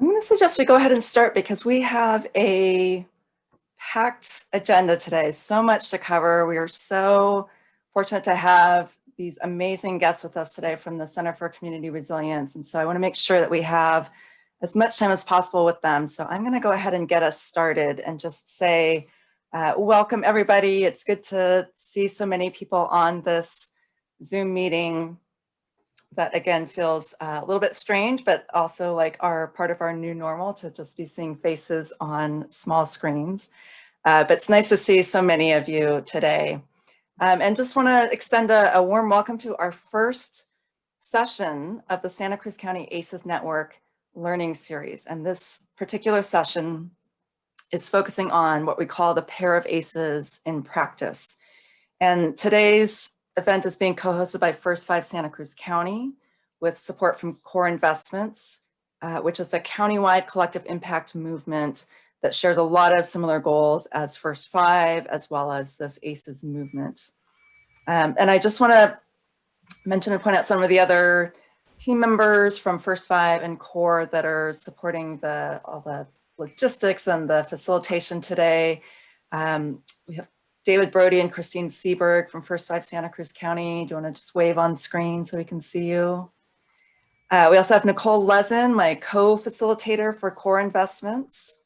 I'm going to suggest we go ahead and start because we have a packed agenda today. So much to cover. We are so fortunate to have these amazing guests with us today from the Center for Community Resilience. And so I want to make sure that we have as much time as possible with them. So I'm going to go ahead and get us started and just say, uh, welcome everybody. It's good to see so many people on this Zoom meeting that again feels uh, a little bit strange, but also like our part of our new normal to just be seeing faces on small screens. Uh, but it's nice to see so many of you today. Um, and just want to extend a, a, warm welcome to our first session of the Santa Cruz County ACES Network Learning Series. And this particular session is focusing on what we call the pair of ACES in practice. And today's event is being co-hosted by First Five Santa Cruz County with support from Core Investments, uh, which is a countywide collective impact movement that shares a lot of similar goals as First Five, as well as this ACES movement. Um, and I just want to mention and point out some of the other team members from First Five and Core that are supporting the all the logistics and the facilitation today. Um, we have David Brody and Christine Seberg from First Five Santa Cruz County. Do you want to just wave on screen so we can see you? Uh, we also have Nicole Lezen, my co-facilitator for Core Investments.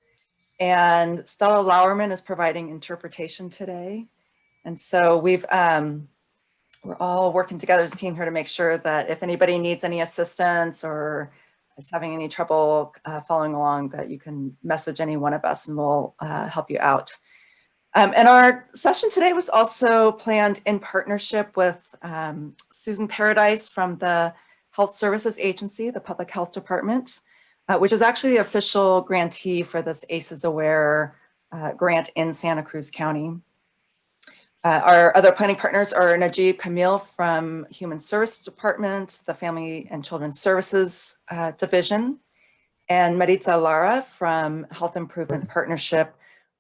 And Stella Lauerman is providing interpretation today. And so we've, um, we're all working together as a team here to make sure that if anybody needs any assistance or is having any trouble uh, following along, that you can message any one of us and we'll uh, help you out. Um, and our session today was also planned in partnership with um, Susan Paradise from the Health Services Agency, the Public Health Department, uh, which is actually the official grantee for this ACES Aware uh, grant in Santa Cruz County. Uh, our other planning partners are Najib Kamil from Human Services Department, the Family and Children's Services uh, Division, and Maritza Lara from Health Improvement Partnership,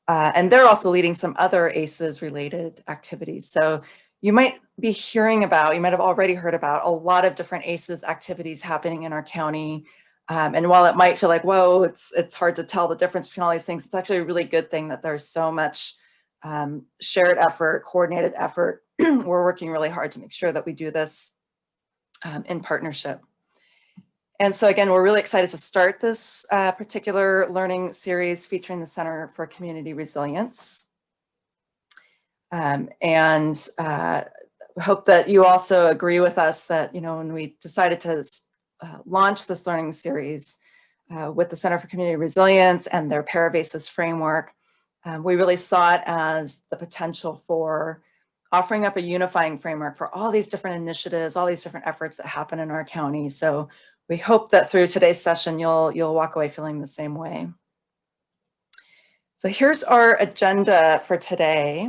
uh, and they're also leading some other ACEs related activities. So you might be hearing about, you might have already heard about a lot of different ACEs activities happening in our county. Um, and while it might feel like, whoa, it's, it's hard to tell the difference between all these things, it's actually a really good thing that there's so much um, shared effort, coordinated effort. We're working really hard to make sure that we do this um, in partnership. And so again, we're really excited to start this uh, particular learning series featuring the Center for Community Resilience. Um, and uh, hope that you also agree with us that, you know, when we decided to uh, launch this learning series uh, with the Center for Community Resilience and their Pair of ACEs framework, um, we really saw it as the potential for offering up a unifying framework for all these different initiatives, all these different efforts that happen in our county. So we hope that through today's session, you'll, you'll walk away feeling the same way. So here's our agenda for today.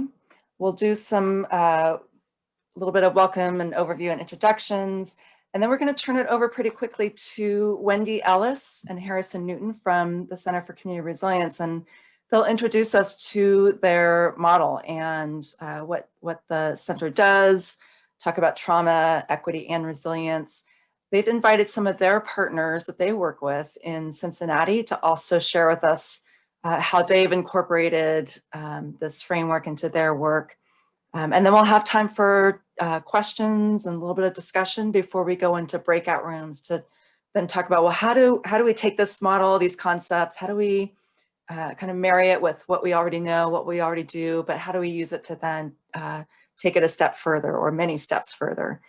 We'll do some a uh, little bit of welcome and overview and introductions. And then we're going to turn it over pretty quickly to Wendy Ellis and Harrison Newton from the Center for Community Resilience. And they'll introduce us to their model and uh, what, what the center does, talk about trauma, equity, and resilience, They've invited some of their partners that they work with in Cincinnati to also share with us uh, how they've incorporated um, this framework into their work. Um, and then we'll have time for uh, questions and a little bit of discussion before we go into breakout rooms to then talk about, well, how do, how do we take this model, these concepts, how do we uh, kind of marry it with what we already know, what we already do, but how do we use it to then uh, take it a step further or many steps further.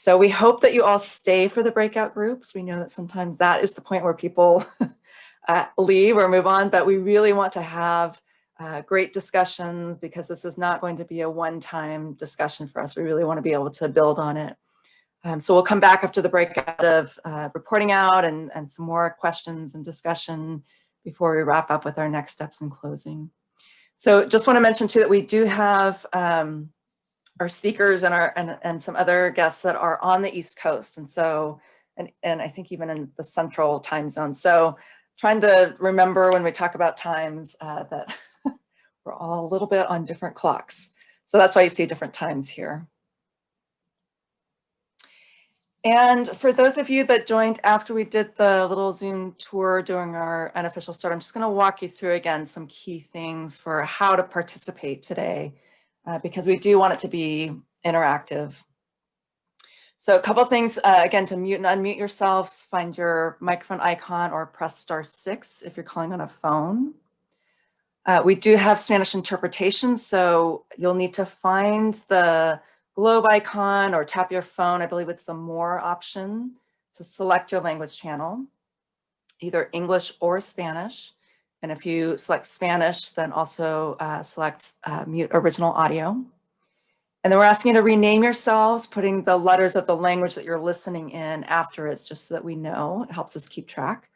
So we hope that you all stay for the breakout groups. We know that sometimes that is the point where people uh, leave or move on, but we really want to have uh, great discussions because this is not going to be a one-time discussion for us. We really want to be able to build on it. Um, so we'll come back after the breakout of uh, reporting out and, and some more questions and discussion before we wrap up with our next steps in closing. So just want to mention too that we do have um, our speakers and our and, and some other guests that are on the East Coast. And so, and, and I think even in the central time zone. So trying to remember when we talk about times uh, that we're all a little bit on different clocks. So that's why you see different times here. And for those of you that joined after we did the little Zoom tour during our unofficial start, I'm just going to walk you through again some key things for how to participate today, uh, because we do want it to be interactive. So a couple things, uh, again, to mute and unmute yourselves, find your microphone icon or press star six if you're calling on a phone. Uh, we do have Spanish interpretation, so you'll need to find the globe icon or tap your phone. I believe it's the more option to select your language channel, either English or Spanish. And if you select Spanish, then also uh, select uh, mute original audio. And then we're asking you to rename yourselves, putting the letters of the language that you're listening in after it, just so that we know. It helps us keep track.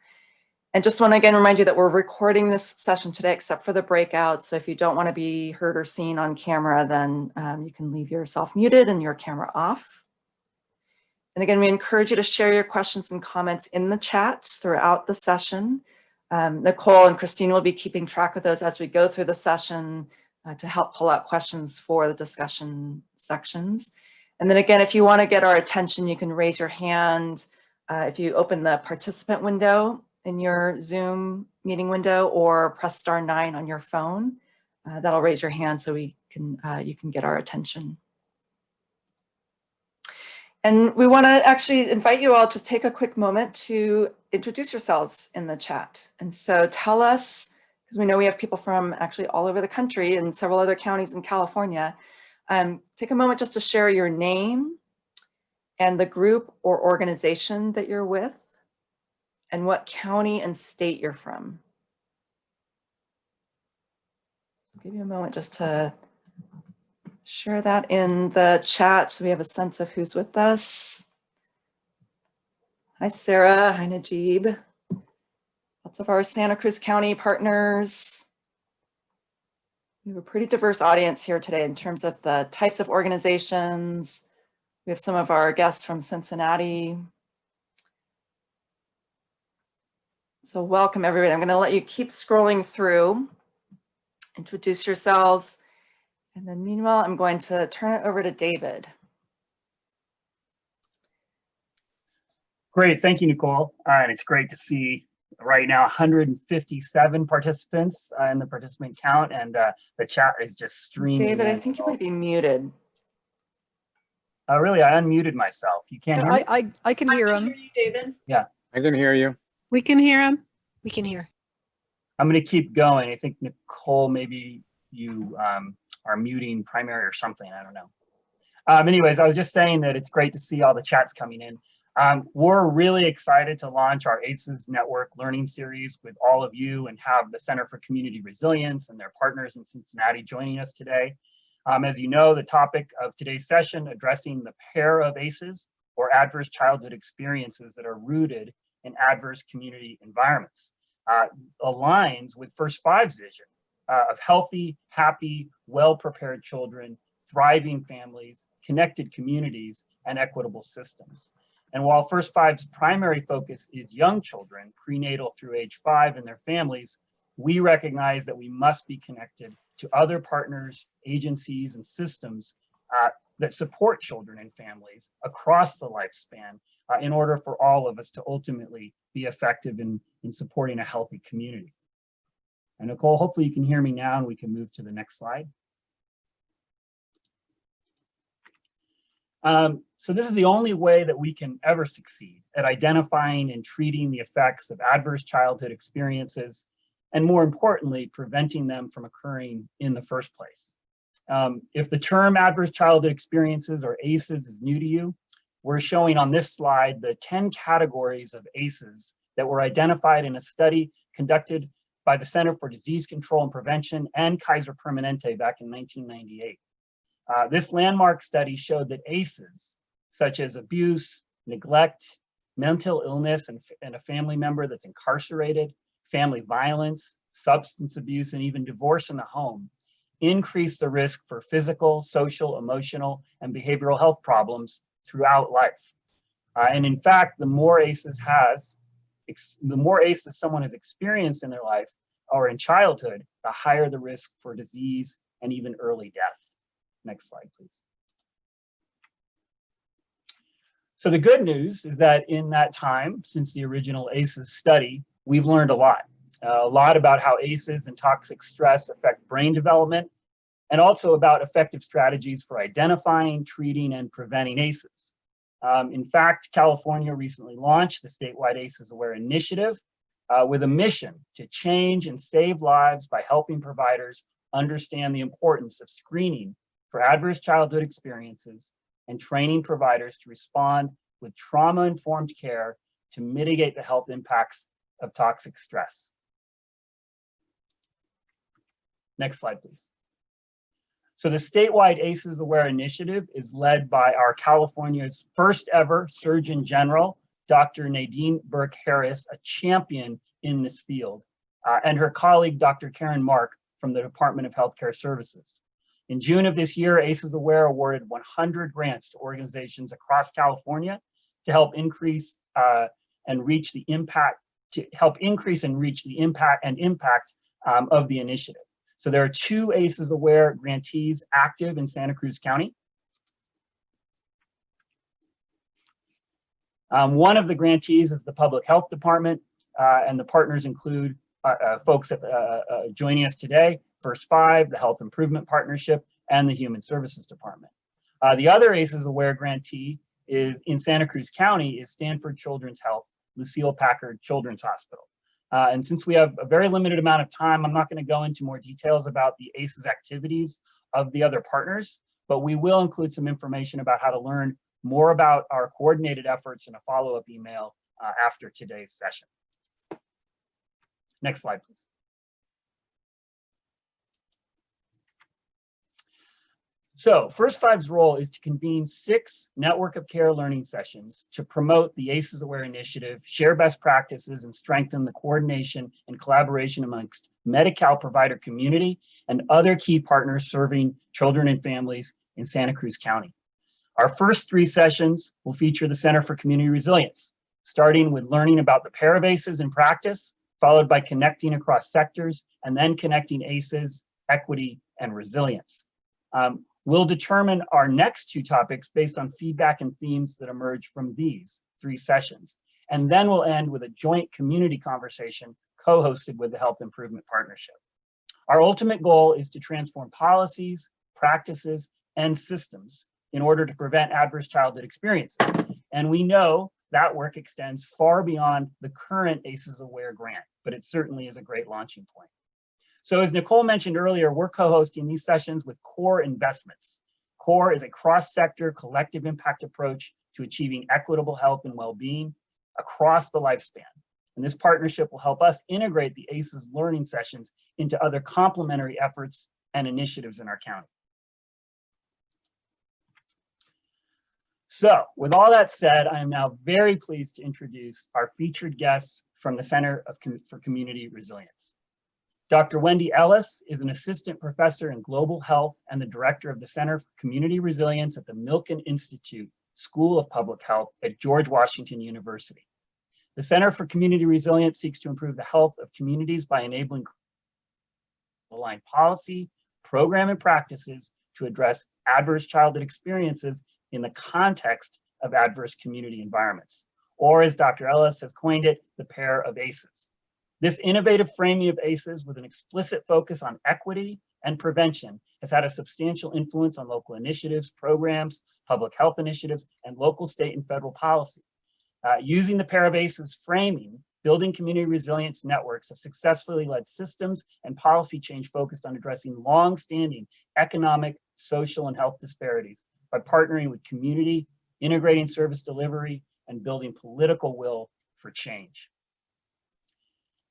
And just want to again remind you that we're recording this session today, except for the breakout. So if you don't want to be heard or seen on camera, then um, you can leave yourself muted and your camera off. And again, we encourage you to share your questions and comments in the chat throughout the session. Um, Nicole and Christine will be keeping track of those as we go through the session uh, to help pull out questions for the discussion sections. And then again, if you want to get our attention, you can raise your hand. Uh, if you open the participant window, in your Zoom meeting window or press star nine on your phone. Uh, that'll raise your hand so we can uh, you can get our attention. And we want to actually invite you all to take a quick moment to introduce yourselves in the chat. And so tell us, because we know we have people from actually all over the country and several other counties in California, um, take a moment just to share your name and the group or organization that you're with and what county and state you're from. I'll give you a moment just to share that in the chat so we have a sense of who's with us. Hi, Sarah. Hi, Najib. Lots of our Santa Cruz County partners. We have a pretty diverse audience here today in terms of the types of organizations. We have some of our guests from Cincinnati, So welcome everybody. I'm going to let you keep scrolling through, introduce yourselves, and then meanwhile, I'm going to turn it over to David. Great, thank you, Nicole. Uh, and it's great to see right now 157 participants uh, in the participant count, and uh, the chat is just streaming. David, I think you might be muted. Oh, really? I unmuted myself. You can't hear me? I, I, I can hear him. David. I can hear you. We can hear him. We can hear. I'm going to keep going. I think Nicole, maybe you um, are muting primary or something. I don't know. Um, anyways, I was just saying that it's great to see all the chats coming in. Um, we're really excited to launch our ACES Network Learning Series with all of you and have the Center for Community Resilience and their partners in Cincinnati joining us today. Um, as you know, the topic of today's session addressing the pair of ACEs or adverse childhood experiences that are rooted in adverse community environments. Uh, aligns with First Five's vision uh, of healthy, happy, well-prepared children, thriving families, connected communities, and equitable systems. And while First Five's primary focus is young children, prenatal through age five and their families, we recognize that we must be connected to other partners, agencies, and systems uh, that support children and families across the lifespan uh, in order for all of us to ultimately be effective in, in supporting a healthy community. And Nicole, hopefully you can hear me now and we can move to the next slide. Um, so this is the only way that we can ever succeed at identifying and treating the effects of adverse childhood experiences, and more importantly, preventing them from occurring in the first place. Um, if the term adverse childhood experiences or ACEs is new to you, we're showing on this slide the 10 categories of ACEs that were identified in a study conducted by the Center for Disease Control and Prevention and Kaiser Permanente back in 1998. Uh, this landmark study showed that ACEs, such as abuse, neglect, mental illness, and, and a family member that's incarcerated, family violence, substance abuse, and even divorce in the home, increase the risk for physical, social, emotional, and behavioral health problems throughout life. Uh, and in fact, the more ACEs has, the more ACEs someone has experienced in their life or in childhood, the higher the risk for disease and even early death. Next slide, please. So the good news is that in that time, since the original ACEs study, we've learned a lot. Uh, a lot about how ACEs and toxic stress affect brain development, and also about effective strategies for identifying, treating, and preventing ACEs. Um, in fact, California recently launched the statewide ACEs Aware Initiative uh, with a mission to change and save lives by helping providers understand the importance of screening for adverse childhood experiences and training providers to respond with trauma-informed care to mitigate the health impacts of toxic stress. Next slide, please. So the statewide ACEs Aware initiative is led by our California's first ever Surgeon General, Dr. Nadine Burke Harris, a champion in this field, uh, and her colleague, Dr. Karen Mark from the Department of Healthcare Services. In June of this year, ACEs Aware awarded 100 grants to organizations across California to help increase uh, and reach the impact, to help increase and reach the impact and impact um, of the initiative. So there are two ACEs Aware grantees active in Santa Cruz County. Um, one of the grantees is the Public Health Department, uh, and the partners include uh, uh, folks uh, uh, joining us today, First Five, the Health Improvement Partnership, and the Human Services Department. The other ACEs Aware grantee is in Santa Cruz County is Stanford Children's Health, Lucile Packard Children's Hospital. Uh, and since we have a very limited amount of time, I'm not going to go into more details about the ACEs activities of the other partners, but we will include some information about how to learn more about our coordinated efforts in a follow-up email uh, after today's session. Next slide, please. So First Five's role is to convene six network of care learning sessions to promote the ACEs Aware initiative, share best practices, and strengthen the coordination and collaboration amongst Medi-Cal provider community and other key partners serving children and families in Santa Cruz County. Our first three sessions will feature the Center for Community Resilience, starting with learning about the pair of ACEs in practice, followed by connecting across sectors, and then connecting ACEs, equity, and resilience. Um, We'll determine our next two topics based on feedback and themes that emerge from these three sessions. And then we'll end with a joint community conversation co-hosted with the Health Improvement Partnership. Our ultimate goal is to transform policies, practices, and systems in order to prevent adverse childhood experiences. And we know that work extends far beyond the current ACEs Aware grant, but it certainly is a great launching point. So as Nicole mentioned earlier, we're co-hosting these sessions with CORE Investments. CORE is a cross-sector collective impact approach to achieving equitable health and well-being across the lifespan. And this partnership will help us integrate the ACEs learning sessions into other complementary efforts and initiatives in our county. So with all that said, I am now very pleased to introduce our featured guests from the Center of, for Community Resilience. Dr. Wendy Ellis is an assistant professor in global health and the director of the Center for Community Resilience at the Milken Institute School of Public Health at George Washington University. The Center for Community Resilience seeks to improve the health of communities by enabling aligned policy, program, and practices to address adverse childhood experiences in the context of adverse community environments. Or as Dr. Ellis has coined it, the pair of ACEs. This innovative framing of ACEs with an explicit focus on equity and prevention has had a substantial influence on local initiatives, programs, public health initiatives, and local, state, and federal policy. Uh, using the pair of ACEs framing, building community resilience networks have successfully led systems and policy change focused on addressing long-standing economic, social, and health disparities by partnering with community, integrating service delivery, and building political will for change.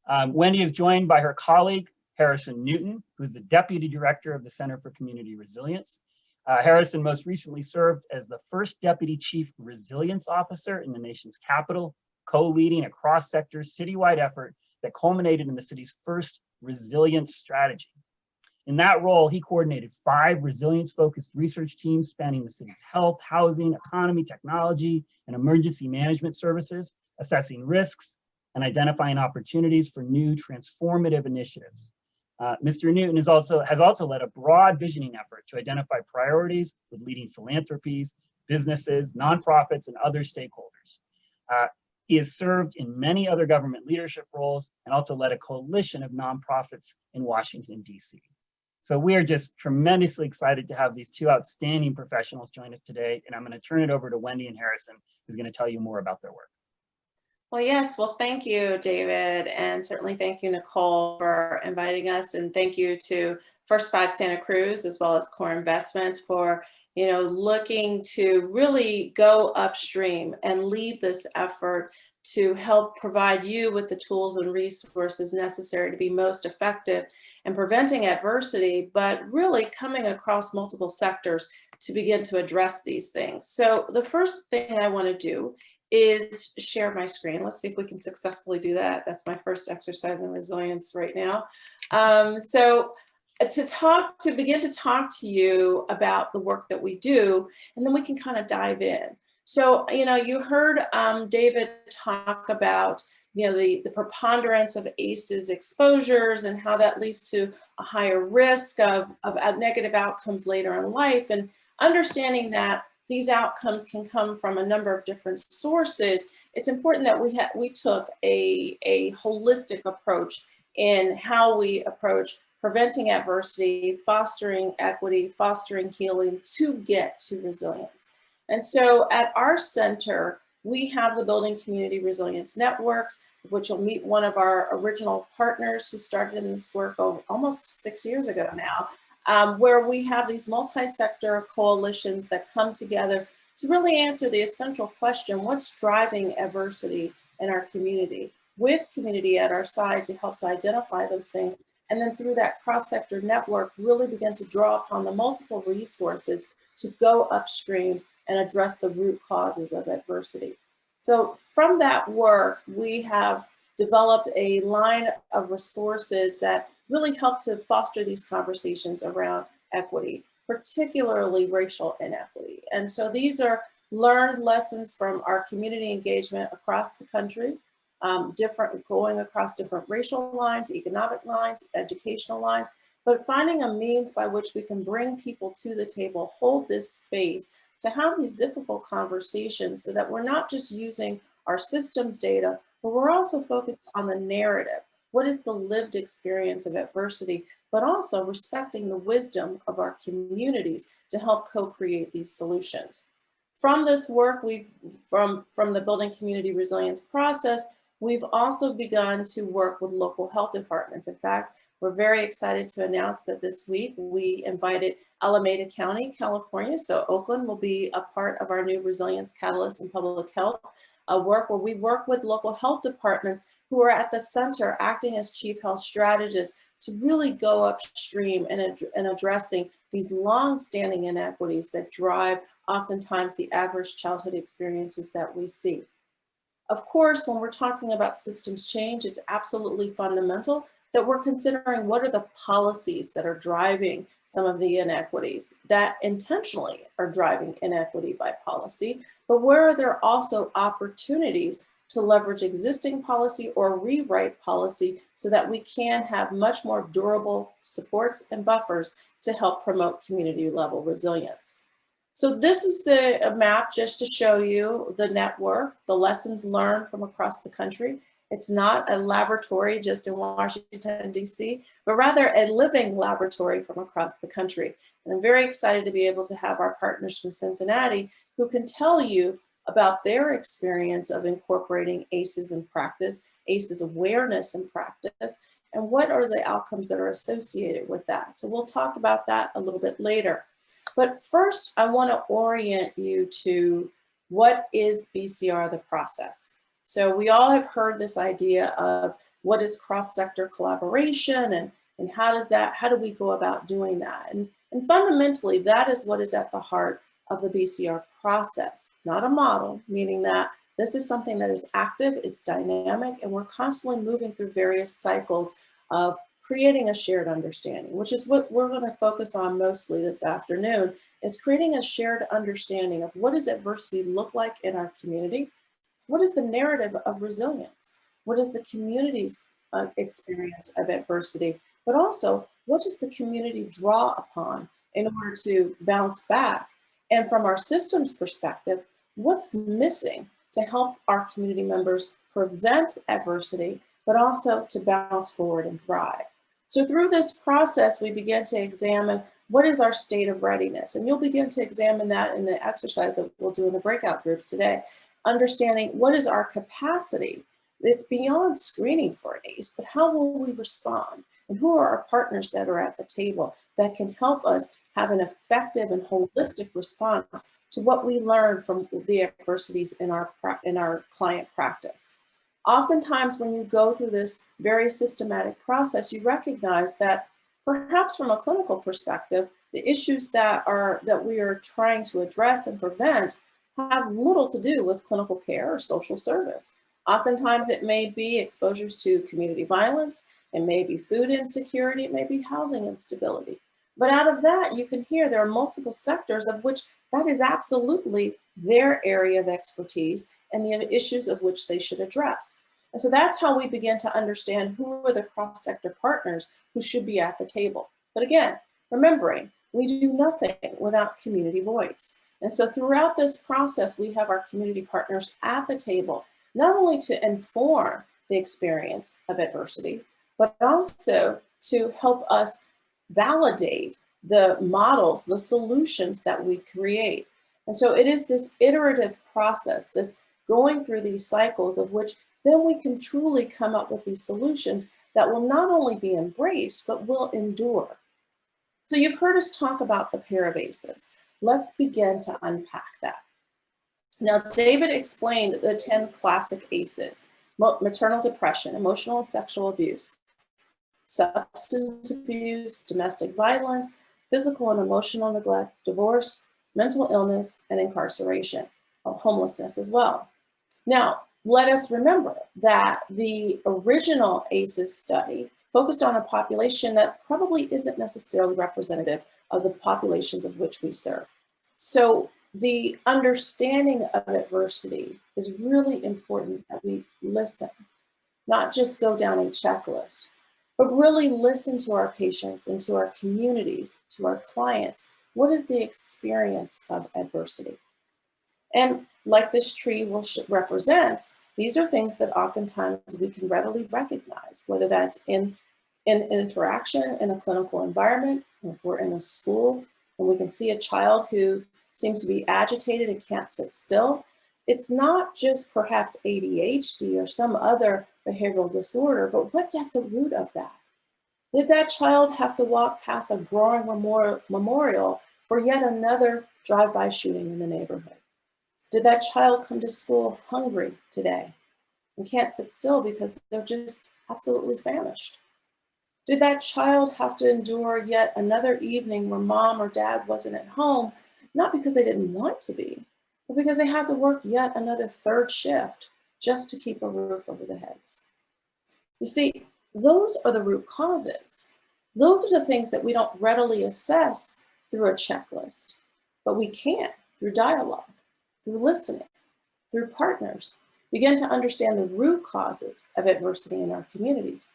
Um, Wendy is joined by her colleague, Harrison Newton, who's the Deputy Director of the Center for Community Resilience. Uh, Harrison most recently served as the first Deputy Chief Resilience Officer in the nation's capital, co-leading a cross-sector citywide effort that culminated in the city's first resilience strategy. In that role, he coordinated five resilience-focused research teams spanning the city's health, housing, economy, technology, and emergency management services, assessing risks, and identifying opportunities for new transformative initiatives. Uh, Mr. Newton is also, has also led a broad visioning effort to identify priorities with leading philanthropies businesses, nonprofits, and other stakeholders. Uh, he has served in many other government leadership roles and also led a coalition of nonprofits in Washington, D.C. So we are just tremendously excited to have these two outstanding professionals join us today. And I'm going to turn it over to Wendy and Harrison, who's going to tell you more about their work. Well, yes. Well, thank you, David. And certainly thank you, Nicole, for inviting us. And thank you to First Five Santa Cruz, as well as Core Investments for, you know, looking to really go upstream and lead this effort to help provide you with the tools and resources necessary to be most effective in preventing adversity, but really coming across multiple sectors to begin to address these things. So the first thing I want to do is share my screen. Let's see if we can successfully do that. That's my first exercise in resilience right now. Um, so to talk, to begin to talk to you about the work that we do, and then we can kind of dive in. So, you know, you heard um, David talk about, you know, the, the preponderance of ACEs exposures and how that leads to a higher risk of, of negative outcomes later in life. And understanding that these outcomes can come from a number of different sources, it's important that we, we took a, a holistic approach in how we approach preventing adversity, fostering equity, fostering healing to get to resilience. And so at our center, we have the Building Community Resilience Networks, which will meet one of our original partners who started in this work almost six years ago now, um, where we have these multi-sector coalitions that come together to really answer the essential question, what's driving adversity in our community? With community at our side to help to identify those things. And then through that cross-sector network, really begin to draw upon the multiple resources to go upstream and address the root causes of adversity. So from that work, we have developed a line of resources that really help to foster these conversations around equity, particularly racial inequity. And so these are learned lessons from our community engagement across the country, um, different going across different racial lines, economic lines, educational lines, but finding a means by which we can bring people to the table, hold this space to have these difficult conversations so that we're not just using our systems data, but we're also focused on the narrative. What is the lived experience of adversity, but also respecting the wisdom of our communities to help co-create these solutions. From this work, we've from, from the building community resilience process, we've also begun to work with local health departments. In fact, we're very excited to announce that this week we invited Alameda County, California. So Oakland will be a part of our new Resilience Catalyst in Public Health, a work where we work with local health departments who are at the center acting as chief health strategists to really go upstream and, ad in addressing these long-standing inequities that drive oftentimes the adverse childhood experiences that we see. Of course, when we're talking about systems change, it's absolutely fundamental that we're considering what are the policies that are driving some of the inequities that intentionally are driving inequity by policy, but where are there also opportunities to leverage existing policy or rewrite policy so that we can have much more durable supports and buffers to help promote community level resilience. So this is the map just to show you the network, the lessons learned from across the country. It's not a laboratory just in Washington, DC, but rather a living laboratory from across the country. And I'm very excited to be able to have our partners from Cincinnati who can tell you about their experience of incorporating ACEs in practice, ACEs awareness in practice, and what are the outcomes that are associated with that. So we'll talk about that a little bit later. But first, I want to orient you to what is BCR the process. So we all have heard this idea of what is cross-sector collaboration and, and how does that, how do we go about doing that? And, and fundamentally, that is what is at the heart of the BCR process, not a model, meaning that this is something that is active, it's dynamic, and we're constantly moving through various cycles of creating a shared understanding, which is what we're going to focus on mostly this afternoon, is creating a shared understanding of what does adversity look like in our community, what is the narrative of resilience? What is the community's uh, experience of adversity? But also, what does the community draw upon in order to bounce back? And from our systems perspective, what's missing to help our community members prevent adversity, but also to bounce forward and thrive. So through this process, we begin to examine what is our state of readiness? And you'll begin to examine that in the exercise that we'll do in the breakout groups today, understanding what is our capacity. It's beyond screening for ACE, but how will we respond? And who are our partners that are at the table that can help us have an effective and holistic response to what we learn from the adversities in our, in our client practice. Oftentimes when you go through this very systematic process, you recognize that perhaps from a clinical perspective, the issues that are that we are trying to address and prevent have little to do with clinical care or social service. Oftentimes it may be exposures to community violence, it may be food insecurity, it may be housing instability. But out of that, you can hear there are multiple sectors of which that is absolutely their area of expertise and the issues of which they should address. And so that's how we begin to understand who are the cross-sector partners who should be at the table. But again, remembering, we do nothing without community voice. And so throughout this process, we have our community partners at the table, not only to inform the experience of adversity, but also to help us validate the models, the solutions that we create. And so it is this iterative process, this going through these cycles of which then we can truly come up with these solutions that will not only be embraced, but will endure. So you've heard us talk about the pair of ACEs. Let's begin to unpack that. Now, David explained the 10 classic ACEs, maternal depression, emotional and sexual abuse, substance abuse, domestic violence, physical and emotional neglect, divorce, mental illness, and incarceration, uh, homelessness as well. Now, let us remember that the original ACEs study focused on a population that probably isn't necessarily representative of the populations of which we serve. So the understanding of adversity is really important that we listen, not just go down a checklist, but really listen to our patients and to our communities, to our clients. What is the experience of adversity? And like this tree will represents, these are things that oftentimes we can readily recognize, whether that's in, in, in interaction in a clinical environment, if we're in a school and we can see a child who seems to be agitated and can't sit still, it's not just perhaps ADHD or some other behavioral disorder, but what's at the root of that? Did that child have to walk past a growing memorial for yet another drive-by shooting in the neighborhood? Did that child come to school hungry today and can't sit still because they're just absolutely famished? Did that child have to endure yet another evening where mom or dad wasn't at home, not because they didn't want to be, but because they had to work yet another third shift just to keep a roof over their heads? You see, those are the root causes. Those are the things that we don't readily assess through a checklist, but we can through dialogue through listening, through partners, begin to understand the root causes of adversity in our communities,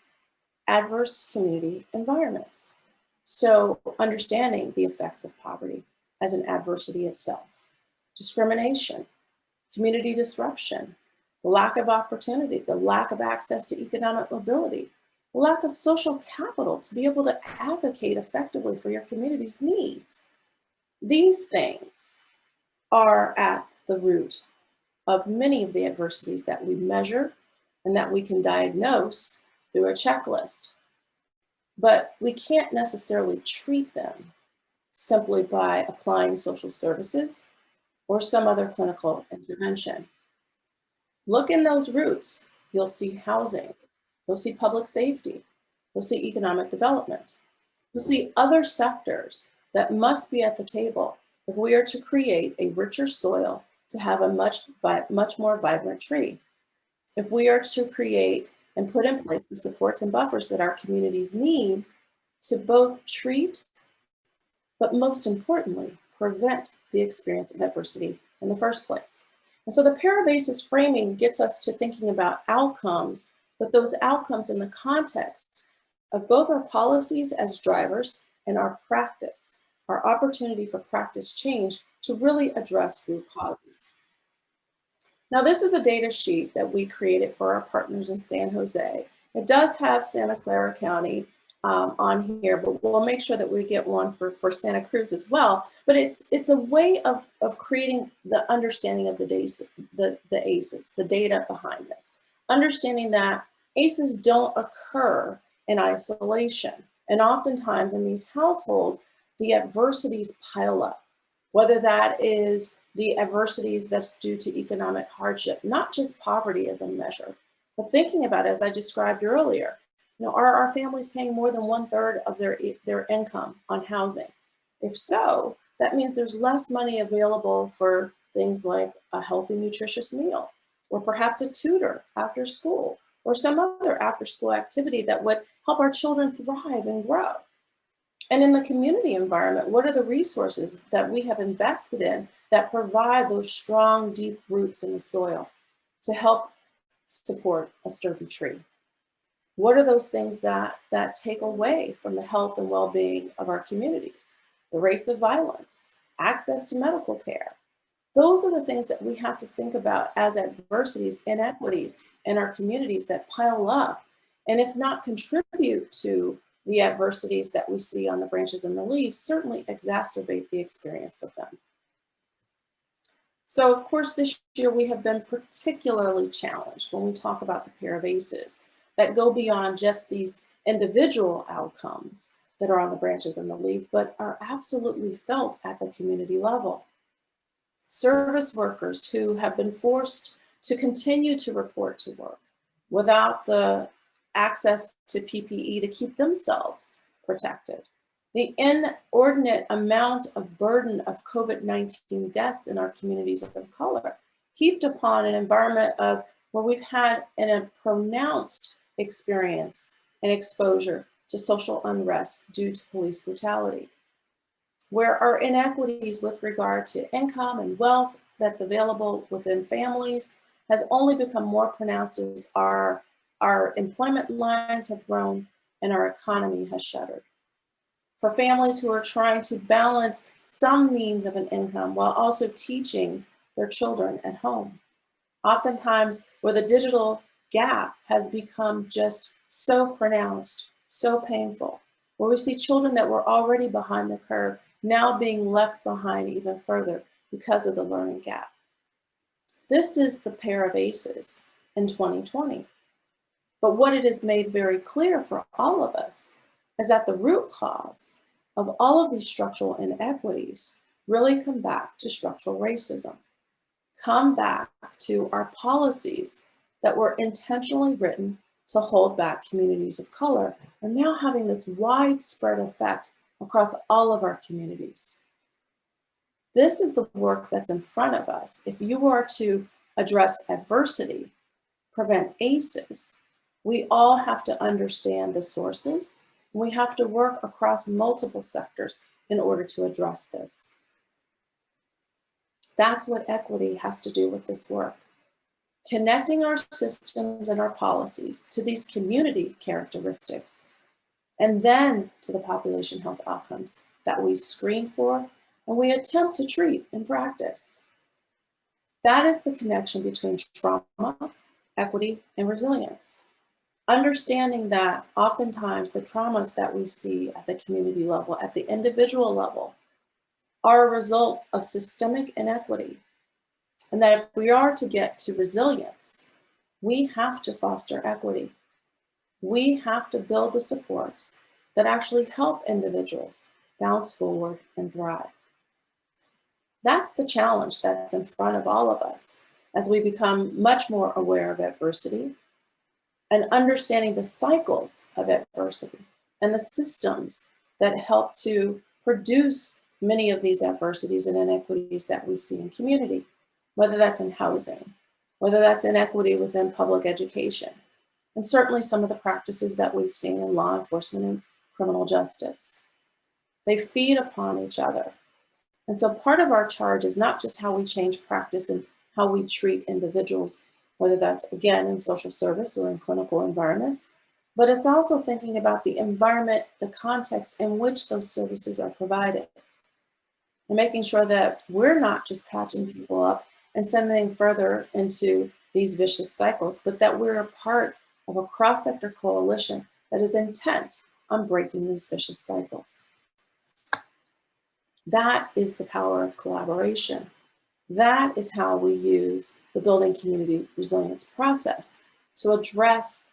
adverse community environments. So understanding the effects of poverty as an adversity itself, discrimination, community disruption, the lack of opportunity, the lack of access to economic mobility, lack of social capital to be able to advocate effectively for your community's needs. These things are at the root of many of the adversities that we measure and that we can diagnose through a checklist. But we can't necessarily treat them simply by applying social services or some other clinical intervention. Look in those roots. You'll see housing. You'll see public safety. You'll see economic development. You'll see other sectors that must be at the table if we are to create a richer soil to have a much, much more vibrant tree. If we are to create and put in place the supports and buffers that our communities need to both treat, but most importantly, prevent the experience of adversity in the first place. And so the ACEs framing gets us to thinking about outcomes, but those outcomes in the context of both our policies as drivers and our practice, our opportunity for practice change to really address root causes. Now, this is a data sheet that we created for our partners in San Jose. It does have Santa Clara County um, on here, but we'll make sure that we get one for, for Santa Cruz as well. But it's it's a way of, of creating the understanding of the, days, the, the ACEs, the data behind this. Understanding that ACEs don't occur in isolation. And oftentimes in these households, the adversities pile up, whether that is the adversities that's due to economic hardship, not just poverty as a measure, but thinking about, as I described earlier, you know, are our families paying more than one third of their, their income on housing? If so, that means there's less money available for things like a healthy, nutritious meal, or perhaps a tutor after school, or some other after school activity that would help our children thrive and grow. And in the community environment, what are the resources that we have invested in that provide those strong, deep roots in the soil to help support a sturdy tree? What are those things that, that take away from the health and well-being of our communities? The rates of violence, access to medical care. Those are the things that we have to think about as adversities, inequities in our communities that pile up and if not contribute to the adversities that we see on the branches and the leaves, certainly exacerbate the experience of them. So of course, this year we have been particularly challenged when we talk about the pair of ACEs that go beyond just these individual outcomes that are on the branches and the leaf, but are absolutely felt at the community level. Service workers who have been forced to continue to report to work without the access to PPE to keep themselves protected. The inordinate amount of burden of COVID-19 deaths in our communities of color heaped upon an environment of where we've had a pronounced experience and exposure to social unrest due to police brutality, where our inequities with regard to income and wealth that's available within families has only become more pronounced as our our employment lines have grown and our economy has shuttered. For families who are trying to balance some means of an income while also teaching their children at home. Oftentimes where the digital gap has become just so pronounced, so painful, where we see children that were already behind the curve now being left behind even further because of the learning gap. This is the pair of ACEs in 2020. But what it has made very clear for all of us is that the root cause of all of these structural inequities really come back to structural racism, come back to our policies that were intentionally written to hold back communities of color are now having this widespread effect across all of our communities. This is the work that's in front of us. If you are to address adversity, prevent ACEs, we all have to understand the sources. We have to work across multiple sectors in order to address this. That's what equity has to do with this work. Connecting our systems and our policies to these community characteristics, and then to the population health outcomes that we screen for and we attempt to treat in practice. That is the connection between trauma, equity, and resilience understanding that oftentimes the traumas that we see at the community level, at the individual level, are a result of systemic inequity. And that if we are to get to resilience, we have to foster equity. We have to build the supports that actually help individuals bounce forward and thrive. That's the challenge that's in front of all of us as we become much more aware of adversity, and understanding the cycles of adversity and the systems that help to produce many of these adversities and inequities that we see in community, whether that's in housing, whether that's inequity within public education, and certainly some of the practices that we've seen in law enforcement and criminal justice. They feed upon each other. And so part of our charge is not just how we change practice and how we treat individuals whether that's again in social service or in clinical environments, but it's also thinking about the environment, the context in which those services are provided. and making sure that we're not just patching people up and sending further into these vicious cycles, but that we're a part of a cross-sector coalition that is intent on breaking these vicious cycles. That is the power of collaboration. That is how we use the building community resilience process to address,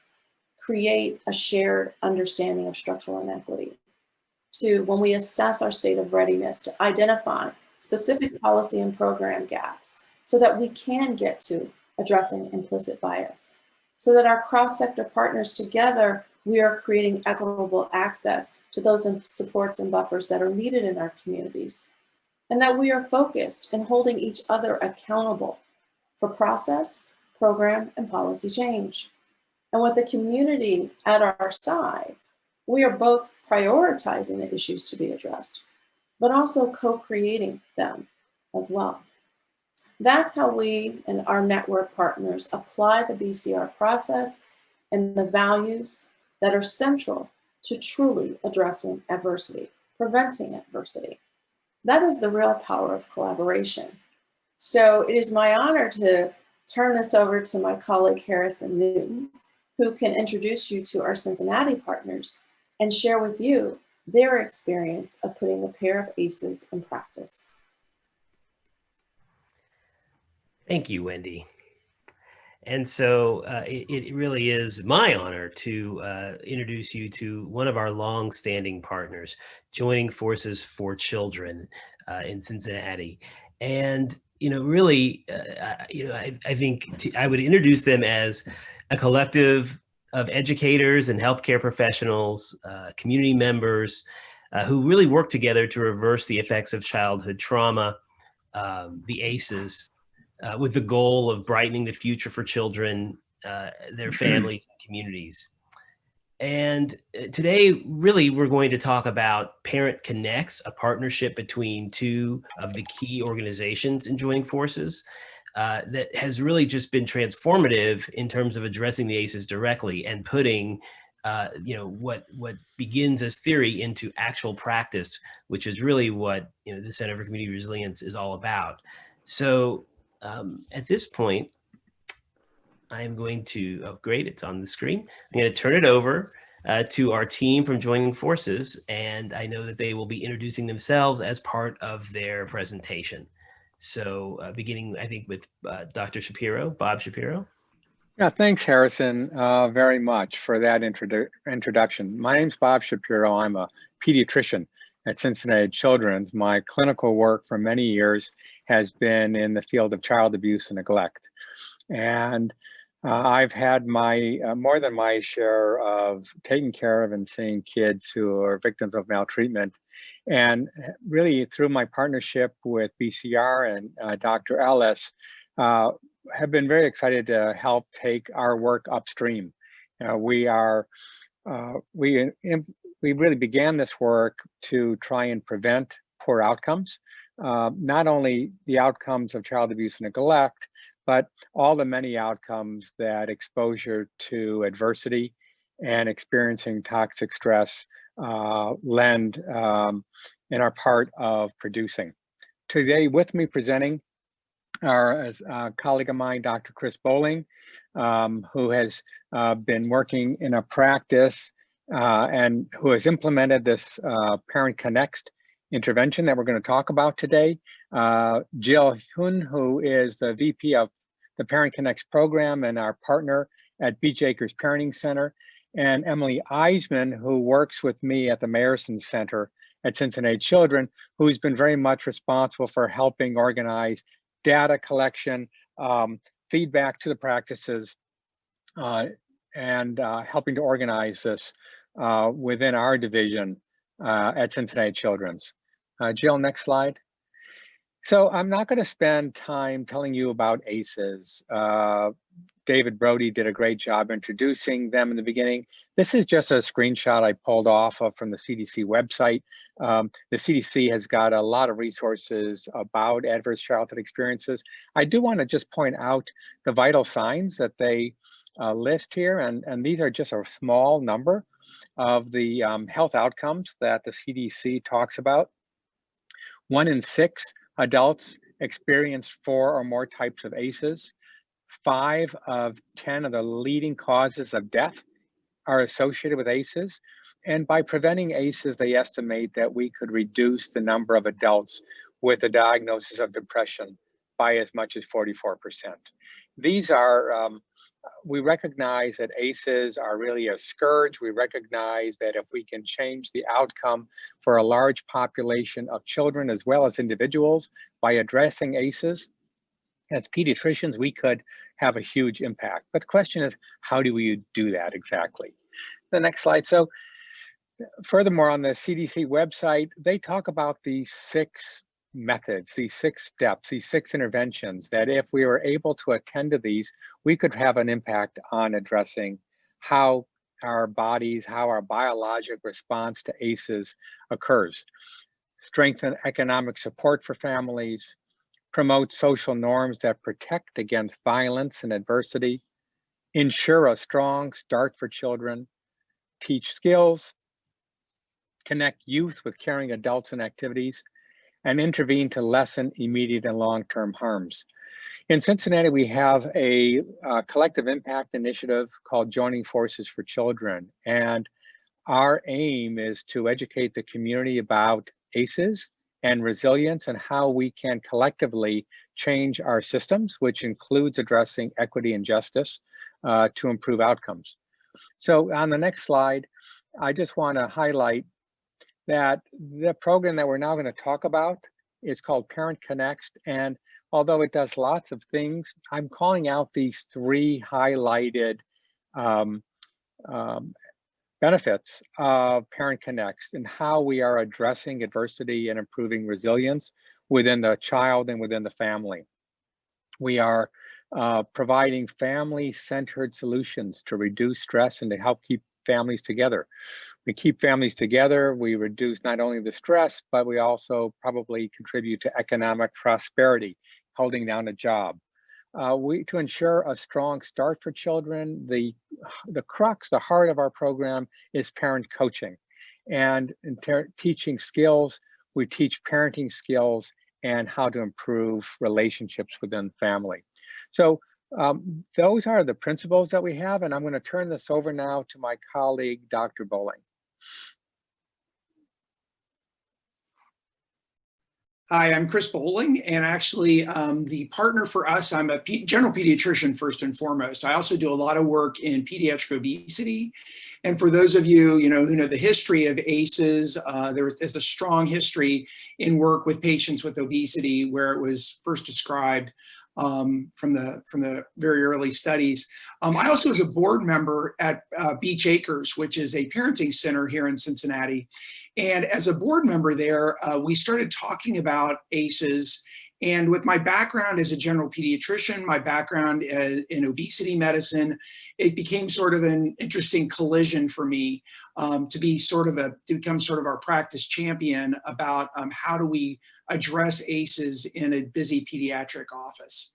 create a shared understanding of structural inequity. To when we assess our state of readiness to identify specific policy and program gaps so that we can get to addressing implicit bias. So that our cross-sector partners together, we are creating equitable access to those supports and buffers that are needed in our communities and that we are focused in holding each other accountable for process, program, and policy change. And with the community at our side, we are both prioritizing the issues to be addressed, but also co-creating them as well. That's how we and our network partners apply the BCR process and the values that are central to truly addressing adversity, preventing adversity. That is the real power of collaboration. So it is my honor to turn this over to my colleague Harrison Newton, who can introduce you to our Cincinnati partners and share with you their experience of putting the pair of ACEs in practice. Thank you, Wendy. And so uh, it, it, really is my honor to uh, introduce you to one of our long-standing partners, Joining Forces for Children uh, in Cincinnati. And, you know, really, uh, you know, I, I think I would introduce them as a collective of educators and healthcare professionals, uh, community members, uh, who really work together to reverse the effects of childhood trauma, um, the ACEs, uh, with the goal of brightening the future for children, uh, their mm-hmm. families, and communities. And uh, today, really, we're going to talk about Parent Connext, a partnership between two of the key organizations in joining forces uh, that has really just been transformative in terms of addressing the ACEs directly and putting uh, you know, what what begins as theory into actual practice, which is really what you know the Center for Community Resilience is all about. So um, at this point, I'm going to, great, it's on the screen. I'm going to turn it over uh, to our team from Joining Forces, and I know that they will be introducing themselves as part of their presentation. So uh, beginning, I think, with uh, Dr. Shapiro, Bob Shapiro. Yeah, thanks, Harrison, uh, very much for that introdu introduction. My name's Bob Shapiro. I'm a pediatrician at Cincinnati Children's. My clinical work for many years has been in the field of child abuse and neglect. And uh, I've had my uh, more than my share of taking care of and seeing kids who are victims of maltreatment. And really through my partnership with BCR and uh, Dr. Ellis, uh, have been very excited to help take our work upstream. Uh, we are, uh, we we really began this work to try and prevent poor outcomes, uh, not only the outcomes of child abuse and neglect, but all the many outcomes that exposure to adversity and experiencing toxic stress uh, lend um, and are part of producing. Today with me presenting are a colleague of mine, Dr. Chris Bolling, um, who has uh, been working in a practice uh, and who has implemented this uh, Parent Connext intervention that we're going to talk about today. Uh, Jill Hun, who is the VP of the Parent Connext program and our partner at Beech Acres Parenting Center, and Emily Eismann, who works with me at the Mayerson Center at Cincinnati Children, who's been very much responsible for helping organize data collection, um, feedback to the practices, uh, and uh, helping to organize this uh, within our division uh, at Cincinnati Children's. Uh, Jill, next slide. So I'm not going to spend time telling you about ACEs. Uh, David Brody did a great job introducing them in the beginning. This is just a screenshot I pulled off of from the CDC website. Um, the CDC has got a lot of resources about adverse childhood experiences. I do want to just point out the vital signs that they uh, list here, and, and these are just a small number of the um, health outcomes that the CDC talks about. One in six adults experienced four or more types of ACEs. Five of 10 of the leading causes of death are associated with ACEs. And by preventing ACEs, they estimate that we could reduce the number of adults with a diagnosis of depression by as much as 44%. These are, um, we recognize that ACEs are really a scourge. We recognize that if we can change the outcome for a large population of children as well as individuals by addressing ACEs, as pediatricians, we could have a huge impact. But the question is, how do we do that exactly? The next slide. So furthermore, on the CDC website, they talk about the six methods, these six steps, these six interventions that if we were able to attend to these, we could have an impact on addressing how our bodies, how our biologic response to ACEs occurs. Strengthen economic support for families, promote social norms that protect against violence and adversity, ensure a strong start for children, teach skills, connect youth with caring adults and activities, and intervene to lessen immediate and long-term harms. In Cincinnati, we have a uh, collective impact initiative called Joining Forces for Children. And our aim is to educate the community about ACEs and resilience and how we can collectively change our systems, which includes addressing equity and justice uh, to improve outcomes. So on the next slide, I just want to highlight that the program that we're now going to talk about is called Parent Connext. And although it does lots of things, I'm calling out these three highlighted um, um, benefits of Parent Connext and how we are addressing adversity and improving resilience within the child and within the family. We are uh, providing family-centered solutions to reduce stress and to help keep families together we keep families together, we reduce not only the stress, but we also probably contribute to economic prosperity, holding down a job. Uh, we to ensure a strong start for children, the, the crux, the heart of our program is parent coaching. And in teaching skills, we teach parenting skills and how to improve relationships within family. So um, those are the principles that we have, and I'm going to turn this over now to my colleague, Dr. Bolling. Hi, I'm Chris Bolling, and actually um, the partner for us, I'm a general pediatrician first and foremost. I also do a lot of work in pediatric obesity. And for those of you, you know, who know the history of ACEs, uh, there is a strong history in work with patients with obesity where it was first described um, from the from the very early studies. Um, I also was a board member at uh, Beech Acres, which is a parenting center here in Cincinnati. And as a board member there, uh, we started talking about ACEs and with my background as a general pediatrician, my background in obesity medicine, it became sort of an interesting collision for me um, to be sort of a, to become sort of our practice champion about um, how do we address ACEs in a busy pediatric office.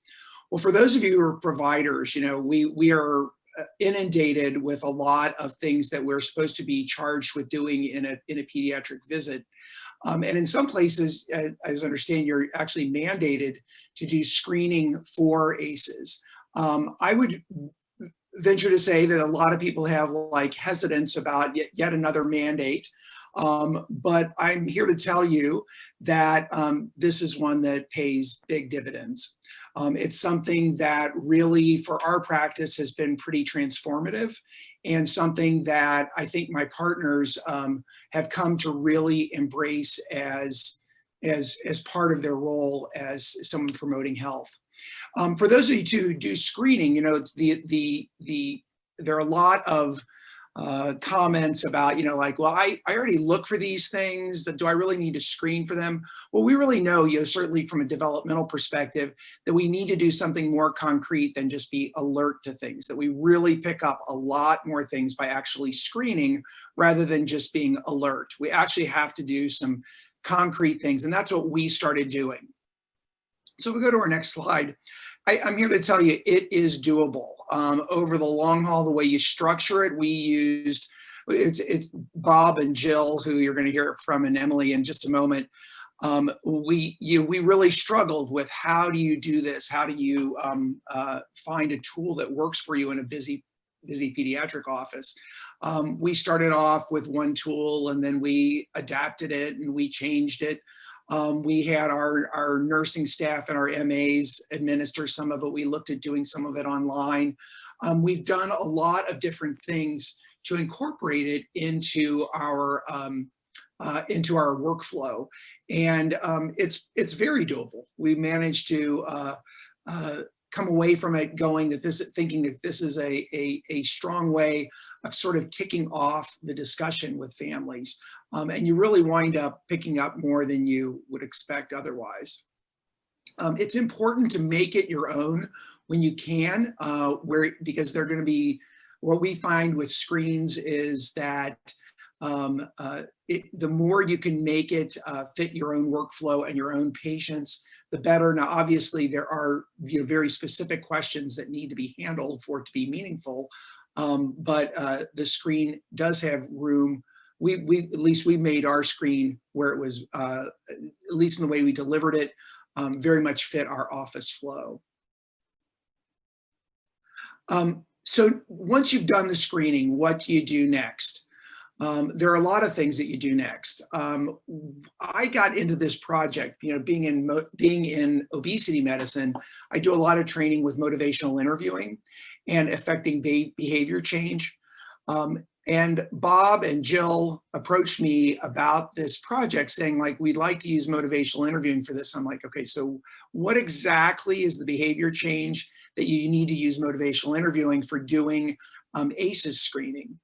Well, for those of you who are providers, you know, we, we are uh, inundated with a lot of things that we're supposed to be charged with doing in a, in a pediatric visit. Um, and in some places, as I understand, you're actually mandated to do screening for ACEs. Um, I would venture to say that a lot of people have like hesitance about yet, yet another mandate. Um, but I'm here to tell you that um, this is one that pays big dividends. Um, it's something that really for our practice has been pretty transformative and something that I think my partners um, have come to really embrace as, as, as part of their role as someone promoting health. Um, for those of you who do screening, you know, the, the, the, there are a lot of uh, comments about, you know, like, well, I, I already look for these things. Do I really need to screen for them? Well, we really know, you know, certainly from a developmental perspective, that we need to do something more concrete than just be alert to things, that we really pick up a lot more things by actually screening rather than just being alert. We actually have to do some concrete things, and that's what we started doing. So we go to our next slide. I, am here to tell you it is doable um, over the long haul, the way you structure it, we used, it's, it's Bob and Jill, who you're gonna hear from and Emily in just a moment. um, we you we really struggled with how do you do this? How do you um, uh, find a tool that works for you in a busy busy pediatric office? Um, we started off with one tool and then we adapted it and we changed it. Um, we had our, our nursing staff and our MAs administer some of it. We looked at doing some of it online. Um, we've done a lot of different things to incorporate it into our um, uh, into our workflow, and um, it's it's very doable. We managed to uh, uh, come away from it going that this thinking that this is a, a, a strong way of sort of kicking off the discussion with families. Um, and you really wind up picking up more than you would expect otherwise. Um, it's important to make it your own when you can, uh, where because they're going to be, what we find with screens is that um, uh, it, the more you can make it uh, fit your own workflow and your own patients, the better. Now, obviously, there are you know, very specific questions that need to be handled for it to be meaningful, um, but uh, the screen does have room. We, we at least we made our screen where it was, uh, at least in the way we delivered it, um, very much fit our office flow. Um, so once you've done the screening, what do you do next? Um, there are a lot of things that you do next. Um, I got into this project, you know, being in being in obesity medicine, I do a lot of training with motivational interviewing and affecting be behavior change. Um, and Bob and Jill approached me about this project saying like, we'd like to use motivational interviewing for this. I'm like, okay, so what exactly is the behavior change that you need to use motivational interviewing for doing um, ACEs screening?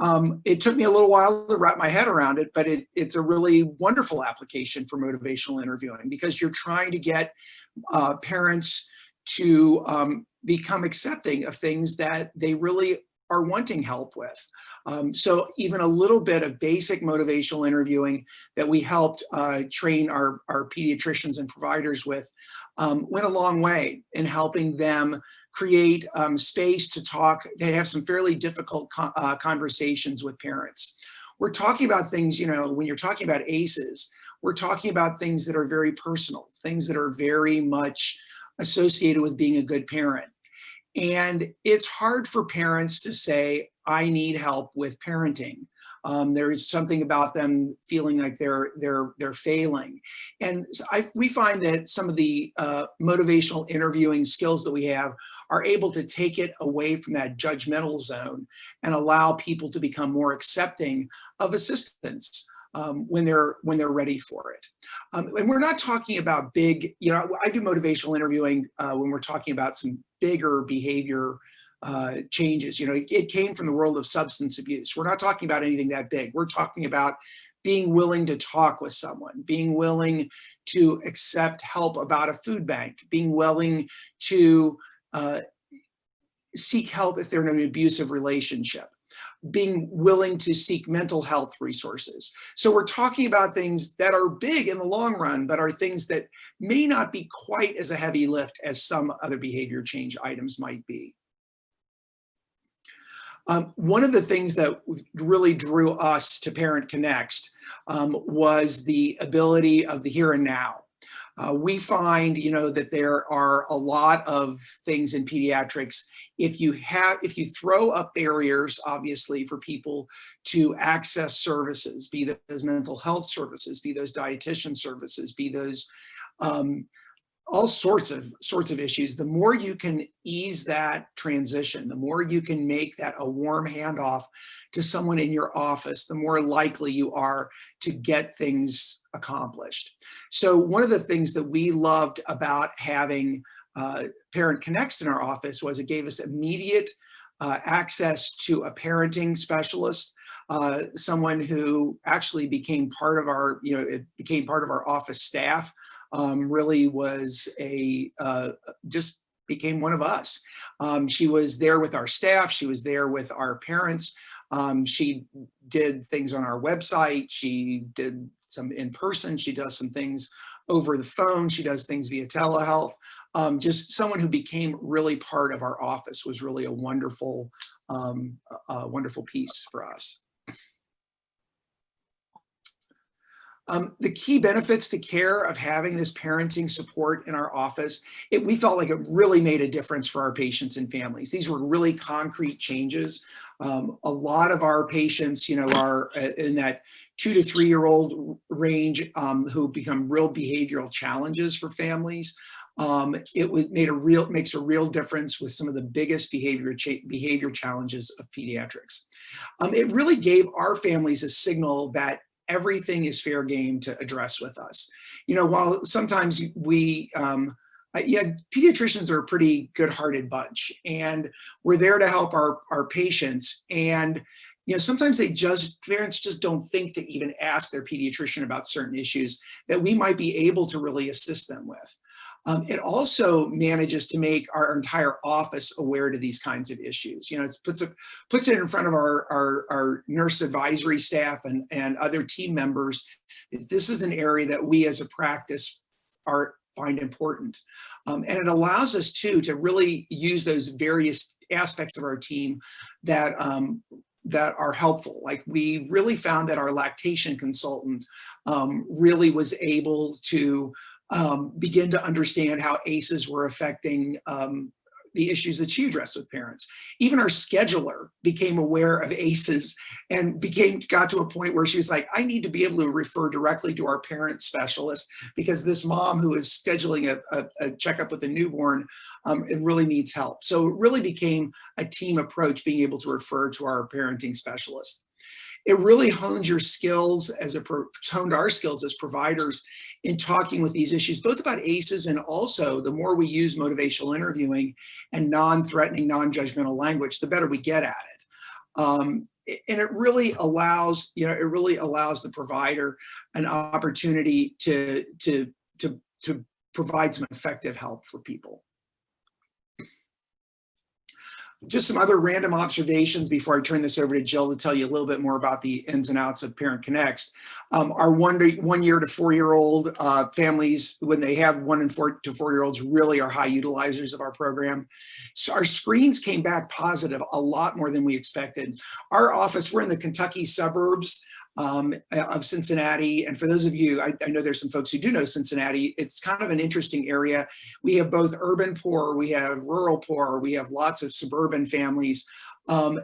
Um, it took me a little while to wrap my head around it, but it, it's a really wonderful application for motivational interviewing because you're trying to get uh, parents to um, become accepting of things that they really are wanting help with. Um, so even a little bit of basic motivational interviewing that we helped uh, train our, our pediatricians and providers with um, went a long way in helping them create um, space to talk, to have some fairly difficult co uh, conversations with parents. We're talking about things, you know, when you're talking about ACEs, we're talking about things that are very personal, things that are very much associated with being a good parent. And it's hard for parents to say, I need help with parenting. Um, there is something about them feeling like they're they're they're failing, and I, we find that some of the uh, motivational interviewing skills that we have are able to take it away from that judgmental zone and allow people to become more accepting of assistance um, when they're when they're ready for it. Um, and we're not talking about big, you know, I do motivational interviewing uh, when we're talking about some bigger behavior uh, changes. You know, it, it came from the world of substance abuse. We're not talking about anything that big. We're talking about being willing to talk with someone, being willing to accept help about a food bank, being willing to uh, seek help if they're in an abusive relationship being willing to seek mental health resources. So we're talking about things that are big in the long run, but are things that may not be quite as a heavy lift as some other behavior change items might be. Um, one of the things that really drew us to Parent Connext um, was the ability of the here and now. Uh, we find, you know, that there are a lot of things in pediatrics. If you have, if you throw up barriers, obviously, for people to access services, be those mental health services, be those dietitian services, be those um, all sorts of sorts of issues, the more you can ease that transition, the more you can make that a warm handoff to someone in your office, the more likely you are to get things accomplished. So one of the things that we loved about having uh, Parent Connext in our office was it gave us immediate uh, access to a parenting specialist, uh, someone who actually became part of our, you know, it became part of our office staff um, really was a, uh, just became one of us. Um, she was there with our staff. She was there with our parents. Um, she did things on our website. She did some in person. She does some things over the phone. She does things via telehealth. Um, just someone who became really part of our office was really a wonderful, um, a wonderful piece for us. Um, the key benefits to care of having this parenting support in our office, it, we felt like it really made a difference for our patients and families. These were really concrete changes. Um, a lot of our patients, you know, are uh, in that two to three year old range um, who become real behavioral challenges for families. Um, it made a real makes a real difference with some of the biggest behavior cha behavior challenges of pediatrics. Um, it really gave our families a signal that everything is fair game to address with us. You know, while sometimes we, um, uh, yeah, pediatricians are a pretty good-hearted bunch, and we're there to help our our patients. And you know, sometimes they just parents just don't think to even ask their pediatrician about certain issues that we might be able to really assist them with. Um, it also manages to make our entire office aware to these kinds of issues. You know, it puts, a, puts it in front of our, our, our nurse advisory staff and, and other team members. This is an area that we as a practice are find important. Um, and it allows us too to really use those various aspects of our team that um, that are helpful. Like we really found that our lactation consultant um, really was able to um, begin to understand how ACEs were affecting um, the issues that she addressed with parents. Even our scheduler became aware of ACEs and became got to a point where she was like, I need to be able to refer directly to our parent specialist because this mom who is scheduling a, a, a checkup with a newborn, um, it really needs help. So it really became a team approach being able to refer to our parenting specialist it really hones your skills as a honed our skills as providers in talking with these issues, both about ACEs and also the more we use motivational interviewing and non-threatening, non-judgmental language, the better we get at it. Um, and it really allows, you know, it really allows the provider an opportunity to, to, to, to provide some effective help for people just some other random observations before I turn this over to Jill to tell you a little bit more about the ins and outs of Parent Connext. Um, our one one year to four year old uh, families, when they have one and four to four year olds, really are high utilizers of our program. So our screens came back positive a lot more than we expected. Our office, we're in the Kentucky suburbs um, of Cincinnati. And for those of you, I, I, know there's some folks who do know Cincinnati, it's kind of an interesting area. We have both urban poor, we have rural poor, we have lots of suburban families, um,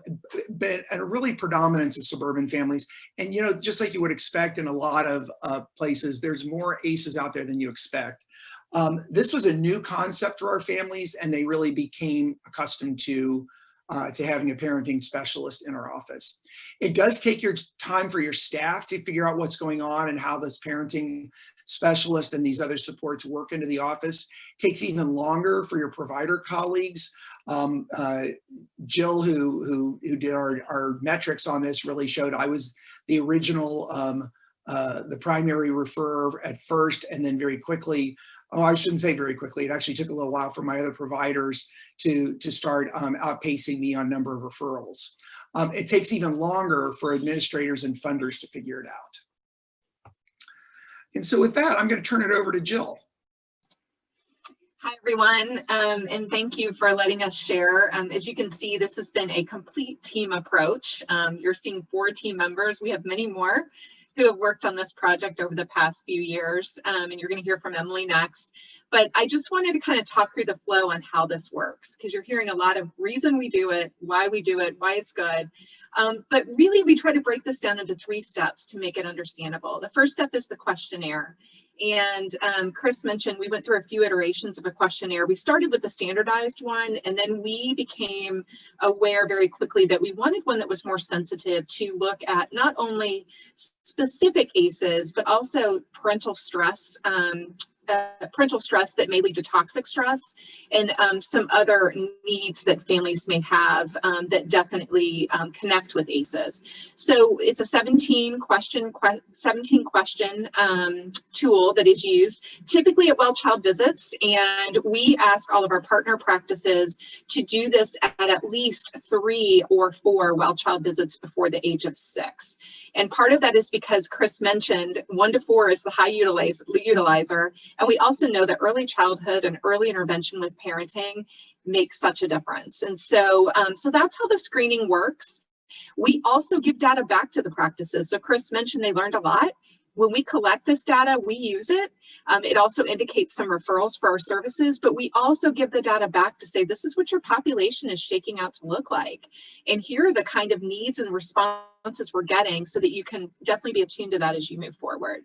but a really predominance of suburban families. And, you know, just like you would expect in a lot of uh, places, there's more ACEs out there than you expect. Um, this was a new concept for our families and they really became accustomed to uh, to having a parenting specialist in our office. It does take your time for your staff to figure out what's going on and how this parenting specialist and these other supports work into the office. It takes even longer for your provider colleagues. Um, uh, Jill, who, who, who did our, our metrics on this really showed I was the original um, uh, the primary referrer at first and then very quickly oh, I shouldn't say very quickly. It actually took a little while for my other providers to, to start um, outpacing me on number of referrals. Um, it takes even longer for administrators and funders to figure it out. And so with that, I'm going to turn it over to Jill. Hi, everyone, um, and thank you for letting us share. Um, as you can see, this has been a complete team approach. Um, you're seeing four team members. We have many more who have worked on this project over the past few years, um, and you're going to hear from Emily next. But I just wanted to kind of talk through the flow on how this works, because you're hearing a lot of reason we do it, why we do it, why it's good. Um, but really, we try to break this down into three steps to make it understandable. The first step is the questionnaire. And um, Chris mentioned we went through a few iterations of a questionnaire. We started with the standardized one, and then we became aware very quickly that we wanted one that was more sensitive to look at not only specific ACEs, but also parental stress um, uh, parental stress that may lead to toxic stress and um, some other needs that families may have um, that definitely um, connect with ACEs. So it's a 17 question, que 17 question um, tool that is used typically at well child visits. And we ask all of our partner practices to do this at at least three or four well child visits before the age of six. And part of that is because Chris mentioned one to four is the high utilizer and we also know that early childhood and early intervention with parenting makes such a difference. And so, um, so that's how the screening works. We also give data back to the practices. So Chris mentioned they learned a lot. when we collect this data, we use it. Um, it also indicates some referrals for our services, but we also give the data back to say, this is what your population is shaking out to look like. And here are the kind of needs and responses we're getting so that you can definitely be attuned to that as you move forward.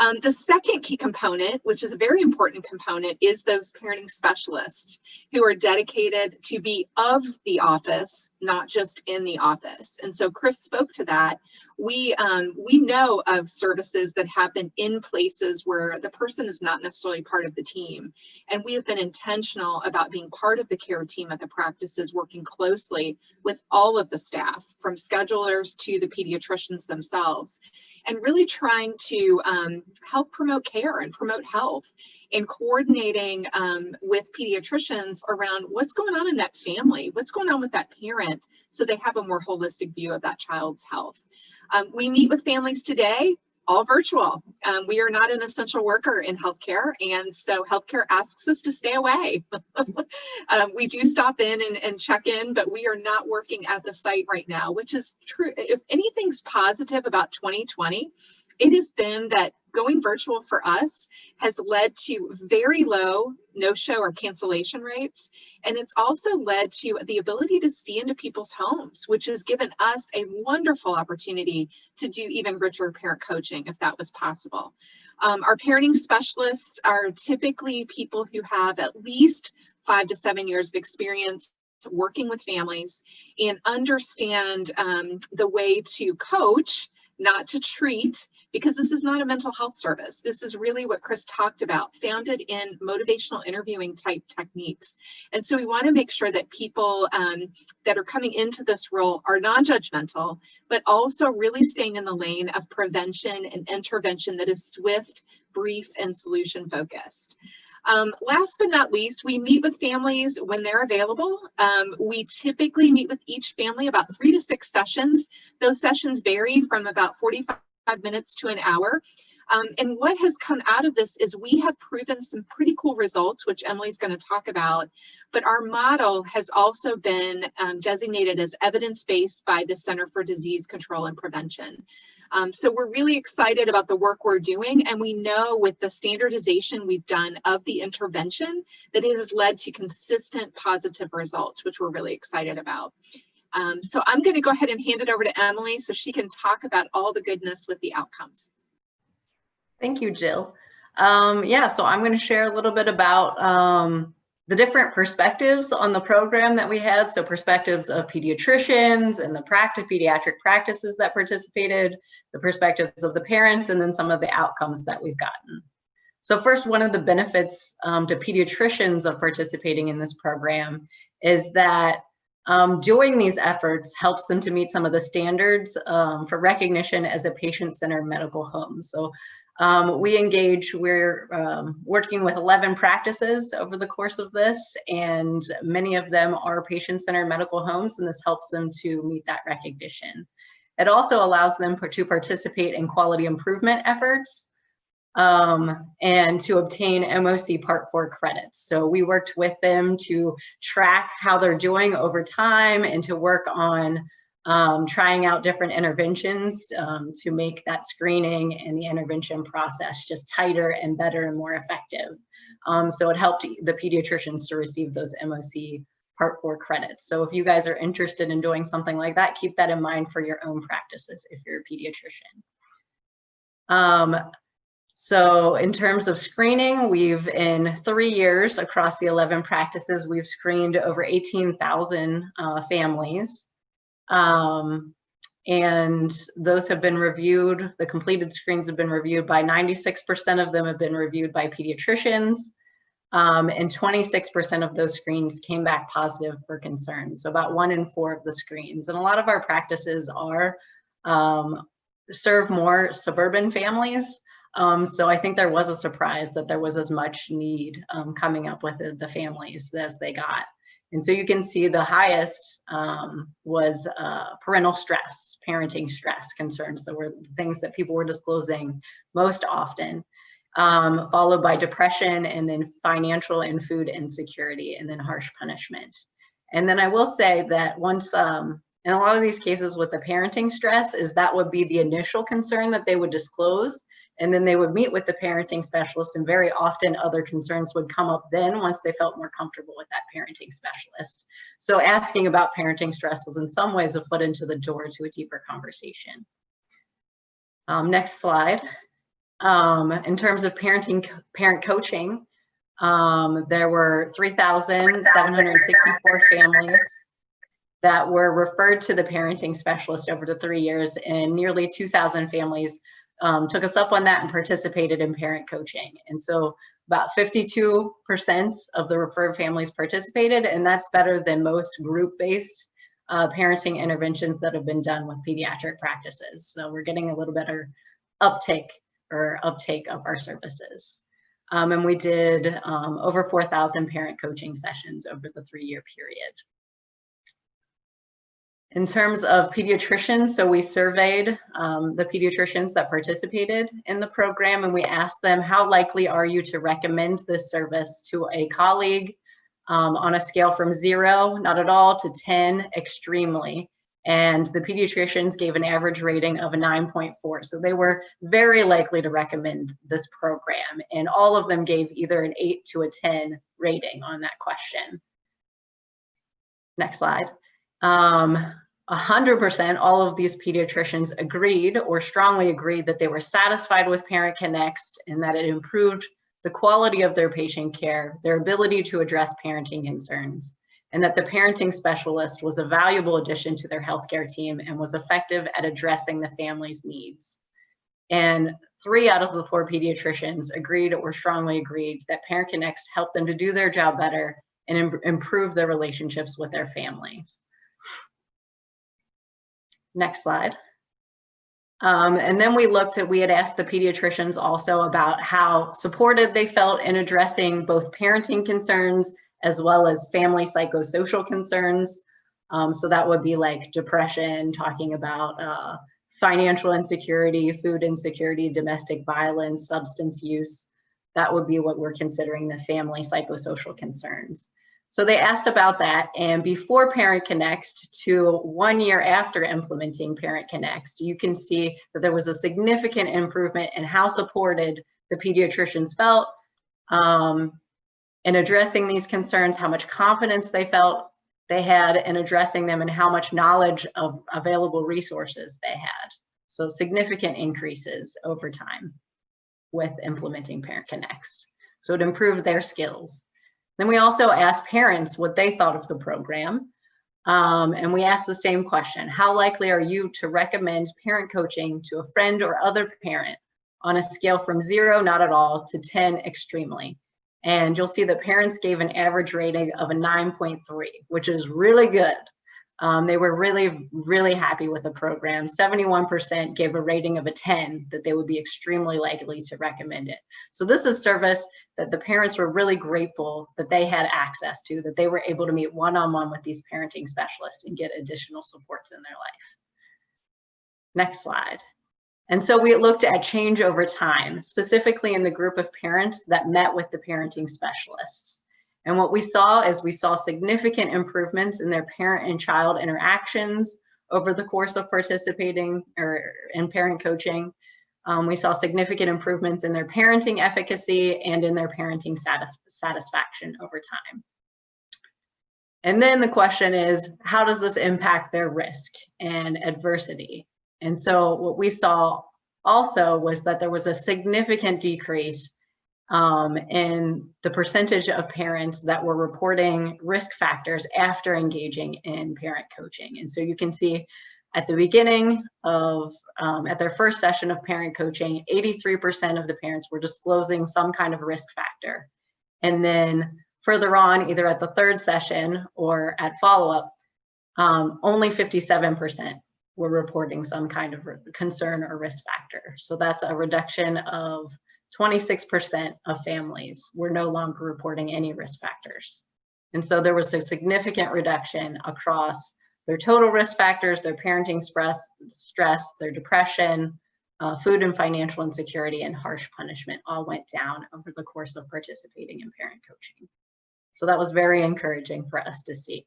Um, the second key component, which is a very important component, is those parenting specialists who are dedicated to be of the office, not just in the office. And so Chris spoke to that. We, um, we know of services that happen in places where the person is not necessarily part of the team. And we have been intentional about being part of the care team at the practices, working closely with all of the staff, from schedulers to the pediatricians themselves, and really trying to um, help promote care and promote health and coordinating um, with pediatricians around what's going on in that family, what's going on with that parent, so they have a more holistic view of that child's health. Um, we meet with families today, all virtual. Um, we are not an essential worker in healthcare, and so healthcare asks us to stay away. um, we do stop in and, and check in, but we are not working at the site right now, which is true. If anything's positive about 2020, it has been that going virtual for us has led to very low no-show or cancellation rates. And it's also led to the ability to see into people's homes, which has given us a wonderful opportunity to do even richer parent coaching if that was possible. Um, our parenting specialists are typically people who have at least five to seven years of experience working with families and understand um, the way to coach not to treat, because this is not a mental health service. This is really what Chris talked about, founded in motivational interviewing type techniques. And so we want to make sure that people um, that are coming into this role are non-judgmental, but also really staying in the lane of prevention and intervention that is swift, brief, and solution focused. Um, last but not least, we meet with families when they're available. Um, we typically meet with each family about three to six sessions. Those sessions vary from about 45 minutes to an hour. Um, and what has come out of this is we have proven some pretty cool results, which Emily's going to talk about. But our model has also been um, designated as evidence-based by the Center for Disease Control and Prevention. Um, so we're really excited about the work we're doing. And we know with the standardization we've done of the intervention that it has led to consistent positive results, which we're really excited about. Um, so I'm going to go ahead and hand it over to Emily so she can talk about all the goodness with the outcomes. Thank you, Jill. Um, yeah, so I'm going to share a little bit about um, the different perspectives on the program that we had. So perspectives of pediatricians and the practice pediatric practices that participated, the perspectives of the parents, and then some of the outcomes that we've gotten. So first, one of the benefits um, to pediatricians of participating in this program is that um, doing these efforts helps them to meet some of the standards um, for recognition as a patient-centered medical home. So um, we engage, we're um, working with 11 practices over the course of this, and many of them are patient-centered medical homes, and this helps them to meet that recognition. It also allows them to participate in quality improvement efforts um, and to obtain MOC Part 4 credits. So we worked with them to track how they're doing over time and to work on um, trying out different interventions um, to make that screening and the intervention process just tighter and better and more effective. Um, so it helped the pediatricians to receive those MOC Part 4 credits. So if you guys are interested in doing something like that, keep that in mind for your own practices if you're a pediatrician. Um, so in terms of screening, we've in three years across the 11 practices, we've screened over 18,000 uh, families. Um, and those have been reviewed, the completed screens have been reviewed by 96% of them have been reviewed by pediatricians. Um, and 26% of those screens came back positive for concerns. So about one in four of the screens. And a lot of our practices are um, serve more suburban families. Um, so I think there was a surprise that there was as much need um, coming up with the, the families as they got. And so you can see the highest um, was uh, parental stress, parenting stress concerns that were things that people were disclosing most often, um, followed by depression and then financial and food insecurity and then harsh punishment. And then I will say that once um, In a lot of these cases with the parenting stress is that would be the initial concern that they would disclose and then they would meet with the parenting specialist and very often other concerns would come up then once they felt more comfortable with that parenting specialist. So asking about parenting stress was in some ways a foot into the door to a deeper conversation. Um, next slide. Um, in terms of parenting, parent coaching, um, there were 3,764 families that were referred to the parenting specialist over the three years and nearly 2,000 families um, took us up on that and participated in parent coaching. And so about 52% of the referred families participated and that's better than most group-based uh, parenting interventions that have been done with pediatric practices. So we're getting a little better uptake or uptake of our services. Um, and we did um, over 4,000 parent coaching sessions over the three-year period. In terms of pediatricians, so we surveyed um, the pediatricians that participated in the program and we asked them, how likely are you to recommend this service to a colleague um, on a scale from zero, not at all, to 10, extremely. And the pediatricians gave an average rating of a 9.4. So they were very likely to recommend this program. And all of them gave either an 8 to a 10 rating on that question. Next slide. Um, 100% all of these pediatricians agreed or strongly agreed that they were satisfied with Parent Connext and that it improved the quality of their patient care, their ability to address parenting concerns, and that the parenting specialist was a valuable addition to their healthcare team and was effective at addressing the family's needs. And three out of the four pediatricians agreed or strongly agreed that Parent Connext helped them to do their job better and Im improve their relationships with their families. Next slide. Um, and then we looked at, we had asked the pediatricians also about how supported they felt in addressing both parenting concerns as well as family psychosocial concerns. Um, so that would be like depression, talking about uh, financial insecurity, food insecurity, domestic violence, substance use. That would be what we're considering the family psychosocial concerns. So they asked about that and before Parent Connext to one year after implementing Parent Connext, you can see that there was a significant improvement in how supported the pediatricians felt um, in addressing these concerns, how much confidence they felt they had in addressing them and how much knowledge of available resources they had. So significant increases over time with implementing Parent Connext. So it improved their skills. Then we also asked parents what they thought of the program. Um, and we asked the same question, how likely are you to recommend parent coaching to a friend or other parent on a scale from zero, not at all, to 10, extremely? And you'll see that parents gave an average rating of a 9.3, which is really good. Um, they were really, really happy with the program. 71% gave a rating of a 10 that they would be extremely likely to recommend it. So this is service that the parents were really grateful that they had access to, that they were able to meet one-on-one -on -one with these parenting specialists and get additional supports in their life. Next slide. And so we looked at change over time, specifically in the group of parents that met with the parenting specialists. And what we saw is we saw significant improvements in their parent and child interactions over the course of participating or in parent coaching. Um, we saw significant improvements in their parenting efficacy and in their parenting satis satisfaction over time. And then the question is, how does this impact their risk and adversity? And so what we saw also was that there was a significant decrease um, in the percentage of parents that were reporting risk factors after engaging in parent coaching. And so you can see at the beginning of, um, at their first session of parent coaching, 83% of the parents were disclosing some kind of risk factor. And then further on, either at the third session or at follow-up, um, only 57% were reporting some kind of concern or risk factor. So that's a reduction of 26% of families were no longer reporting any risk factors. And so there was a significant reduction across their total risk factors, their parenting stress, stress their depression, uh, food and financial insecurity, and harsh punishment all went down over the course of participating in parent coaching. So that was very encouraging for us to see.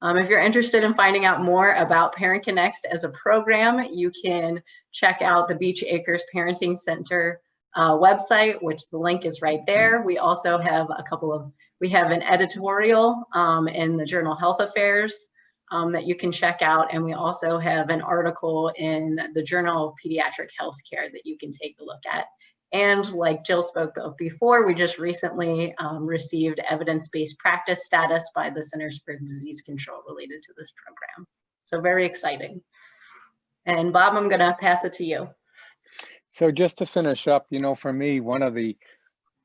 Um, if you're interested in finding out more about Parent Connext as a program, you can check out the Beech Acres Parenting Center uh, website, which the link is right there. We also have a couple of, we have an editorial um, in the journal Health Affairs um, that you can check out. And we also have an article in the Journal of Pediatric Healthcare that you can take a look at. And like Jill spoke of before, we just recently um, received evidence-based practice status by the Centers for Disease Control related to this program. So very exciting. And Bob, I'm gonna pass it to you. So just to finish up, you know, for me, one of the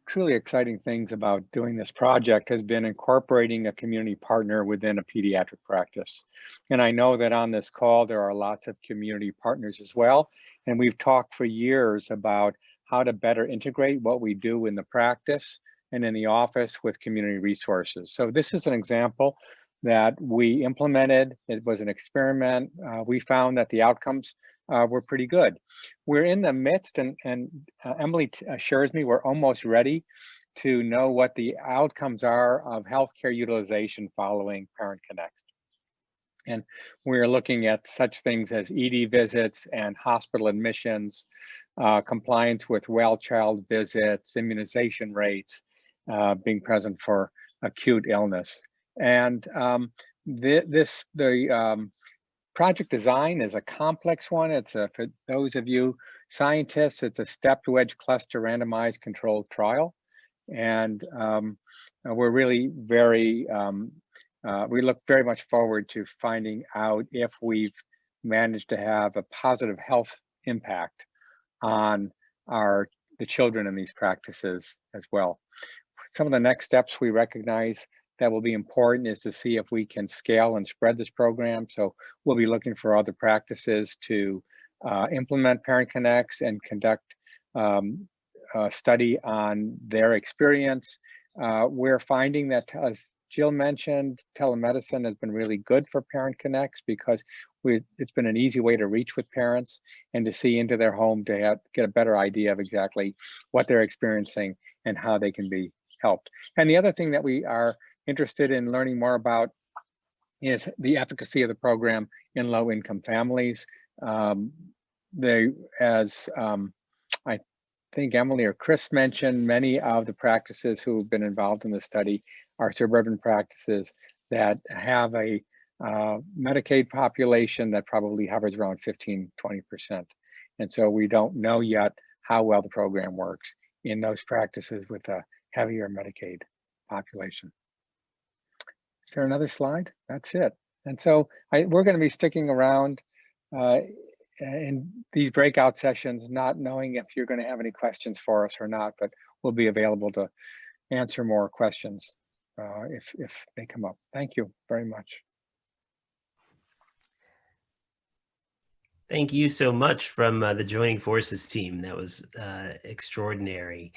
truly exciting things about doing this project has been incorporating a community partner within a pediatric practice. And I know that on this call, there are lots of community partners as well. And we've talked for years about how to better integrate what we do in the practice and in the office with community resources. So this is an example that we implemented. It was an experiment. Uh, we found that the outcomes uh, were pretty good. We're in the midst, and, and uh, Emily assures me we're almost ready to know what the outcomes are of healthcare utilization following Parent Connect. And we're looking at such things as ED visits and hospital admissions, uh, compliance with well child visits, immunization rates, uh, being present for acute illness. And um, th this, the um, project design is a complex one. It's a, for those of you scientists, it's a stepped wedge cluster randomized controlled trial. And um, we're really very, um, uh, we look very much forward to finding out if we've managed to have a positive health impact on our the children in these practices as well. Some of the next steps we recognize that will be important is to see if we can scale and spread this program. So we'll be looking for other practices to uh, implement Parent Connext and conduct um, a study on their experience. Uh, we're finding that, as Jill mentioned, telemedicine has been really good for Parent Connext because we, it's been an easy way to reach with parents and to see into their home to have, get a better idea of exactly what they're experiencing and how they can be helped. And the other thing that we are interested in learning more about is the efficacy of the program in low income families. Um, they, as um, I think Emily or Chris mentioned, many of the practices who have been involved in the study are suburban practices that have a uh, Medicaid population that probably hovers around 15, 20%. And so we don't know yet how well the program works in those practices with a heavier Medicaid population. Is there another slide? That's it. And so I, we're going to be sticking around uh, in these breakout sessions, not knowing if you're going to have any questions for us or not, but we'll be available to answer more questions uh, if, if they come up. Thank you very much. Thank you so much from uh, the Joining Forces team. That was uh, extraordinary.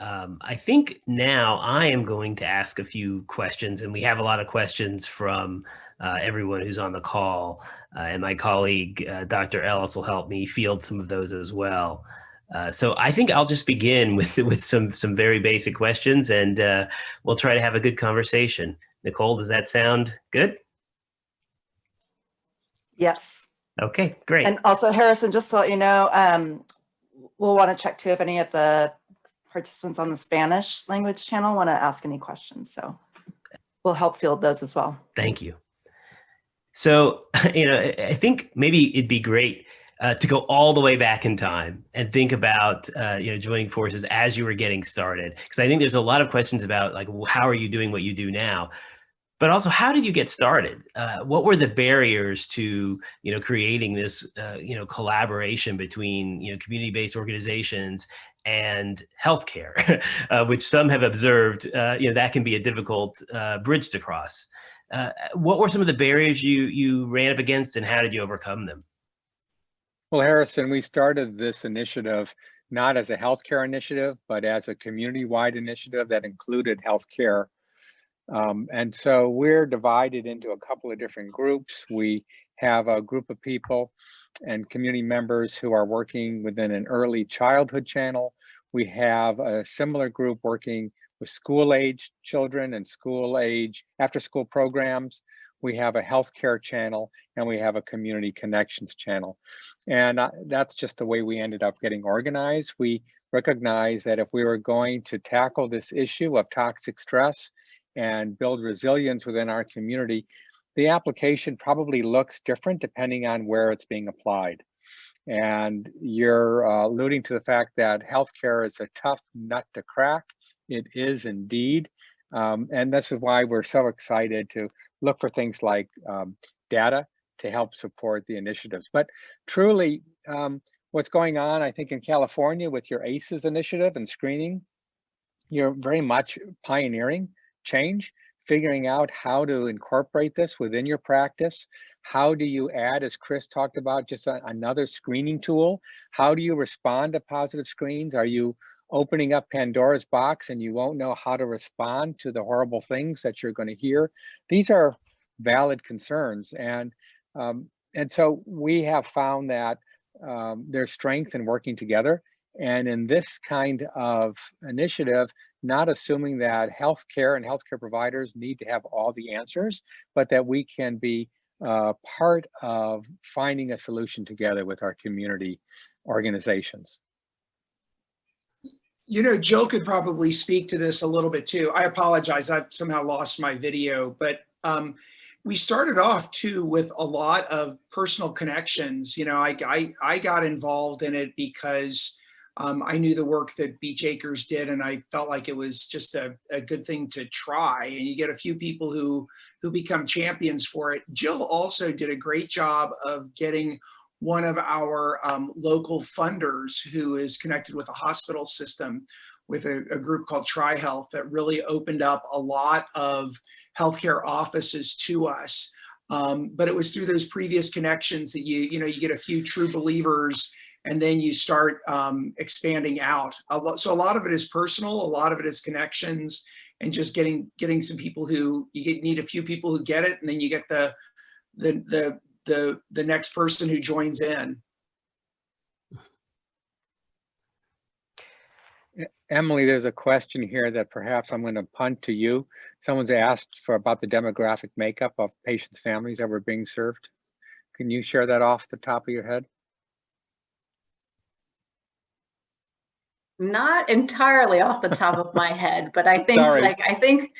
Um, I think now I am going to ask a few questions, and we have a lot of questions from uh, everyone who's on the call. Uh, and my colleague, uh, Dr. Ellis, will help me field some of those as well. Uh, so I think I'll just begin with with some some very basic questions, and uh, we'll try to have a good conversation. Nicole, does that sound good? Yes. Okay, great. And also Harrison, just to let you know, um, we'll want to check too if any of the participants on the Spanish language channel want to ask any questions. So we'll help field those as well. Thank you. So, you know, I think maybe it'd be great uh, to go all the way back in time and think about, uh, you know, joining forces as you were getting started. Because I think there's a lot of questions about like, how are you doing what you do now? But also, how did you get started? Uh, what were the barriers to, you know, creating this, uh, you know, collaboration between, you know, community-based organizations and healthcare, uh, which some have observed, uh, you know, that can be a difficult uh, bridge to cross. Uh, what were some of the barriers you you ran up against, and how did you overcome them? Well, Harrison, we started this initiative not as a healthcare initiative, but as a community-wide initiative that included healthcare. Um, and so we're divided into a couple of different groups. We have a group of people and community members who are working within an early childhood channel. We have a similar group working with school age children and school age after school programs. we have a healthcare channel, and we have a community connections channel. And uh, that's just the way we ended up getting organized. We recognize that if we were going to tackle this issue of toxic stress and build resilience within our community, the application probably looks different depending on where it's being applied. And you're uh, alluding to the fact that healthcare is a tough nut to crack. It is indeed. Um, and this is why we're so excited to look for things like um, data to help support the initiatives. But truly, um, what's going on, I think in California with your ACEs initiative and screening, you're very much pioneering change, figuring out how to incorporate this within your practice. How do you add, as Chris talked about, just a, another screening tool? How do you respond to positive screens? Are you opening up Pandora's box and you won't know how to respond to the horrible things that you're going to hear? These are valid concerns. And, um, and so we have found that um, there's strength in working together. And in this kind of initiative, not assuming that healthcare and healthcare providers need to have all the answers, but that we can be uh, part of finding a solution together with our community organizations. You know, Jill could probably speak to this a little bit too. I apologize, I've somehow lost my video, but um, we started off too with a lot of personal connections. You know, I, I, I got involved in it because um, I knew the work that Beech Acres did and I felt like it was just a, a good thing to try. And you get a few people who, who become champions for it. Jill also did a great job of getting one of our um, local funders who is connected with a hospital system with a, a group called TriHealth that really opened up a lot of healthcare offices to us. Um, but it was through those previous connections that you, you know, you get a few true believers and then you start um, expanding out. A lot, so a lot of it is personal, a lot of it is connections and just getting getting some people who you get, need a few people who get it and then you get the the the the the next person who joins in. Emily, there's a question here that perhaps I'm going to punt to you. Someone's asked for about the demographic makeup of patients' families that were being served. Can you share that off the top of your head? Not entirely off the top of my head, but I think Sorry. like I think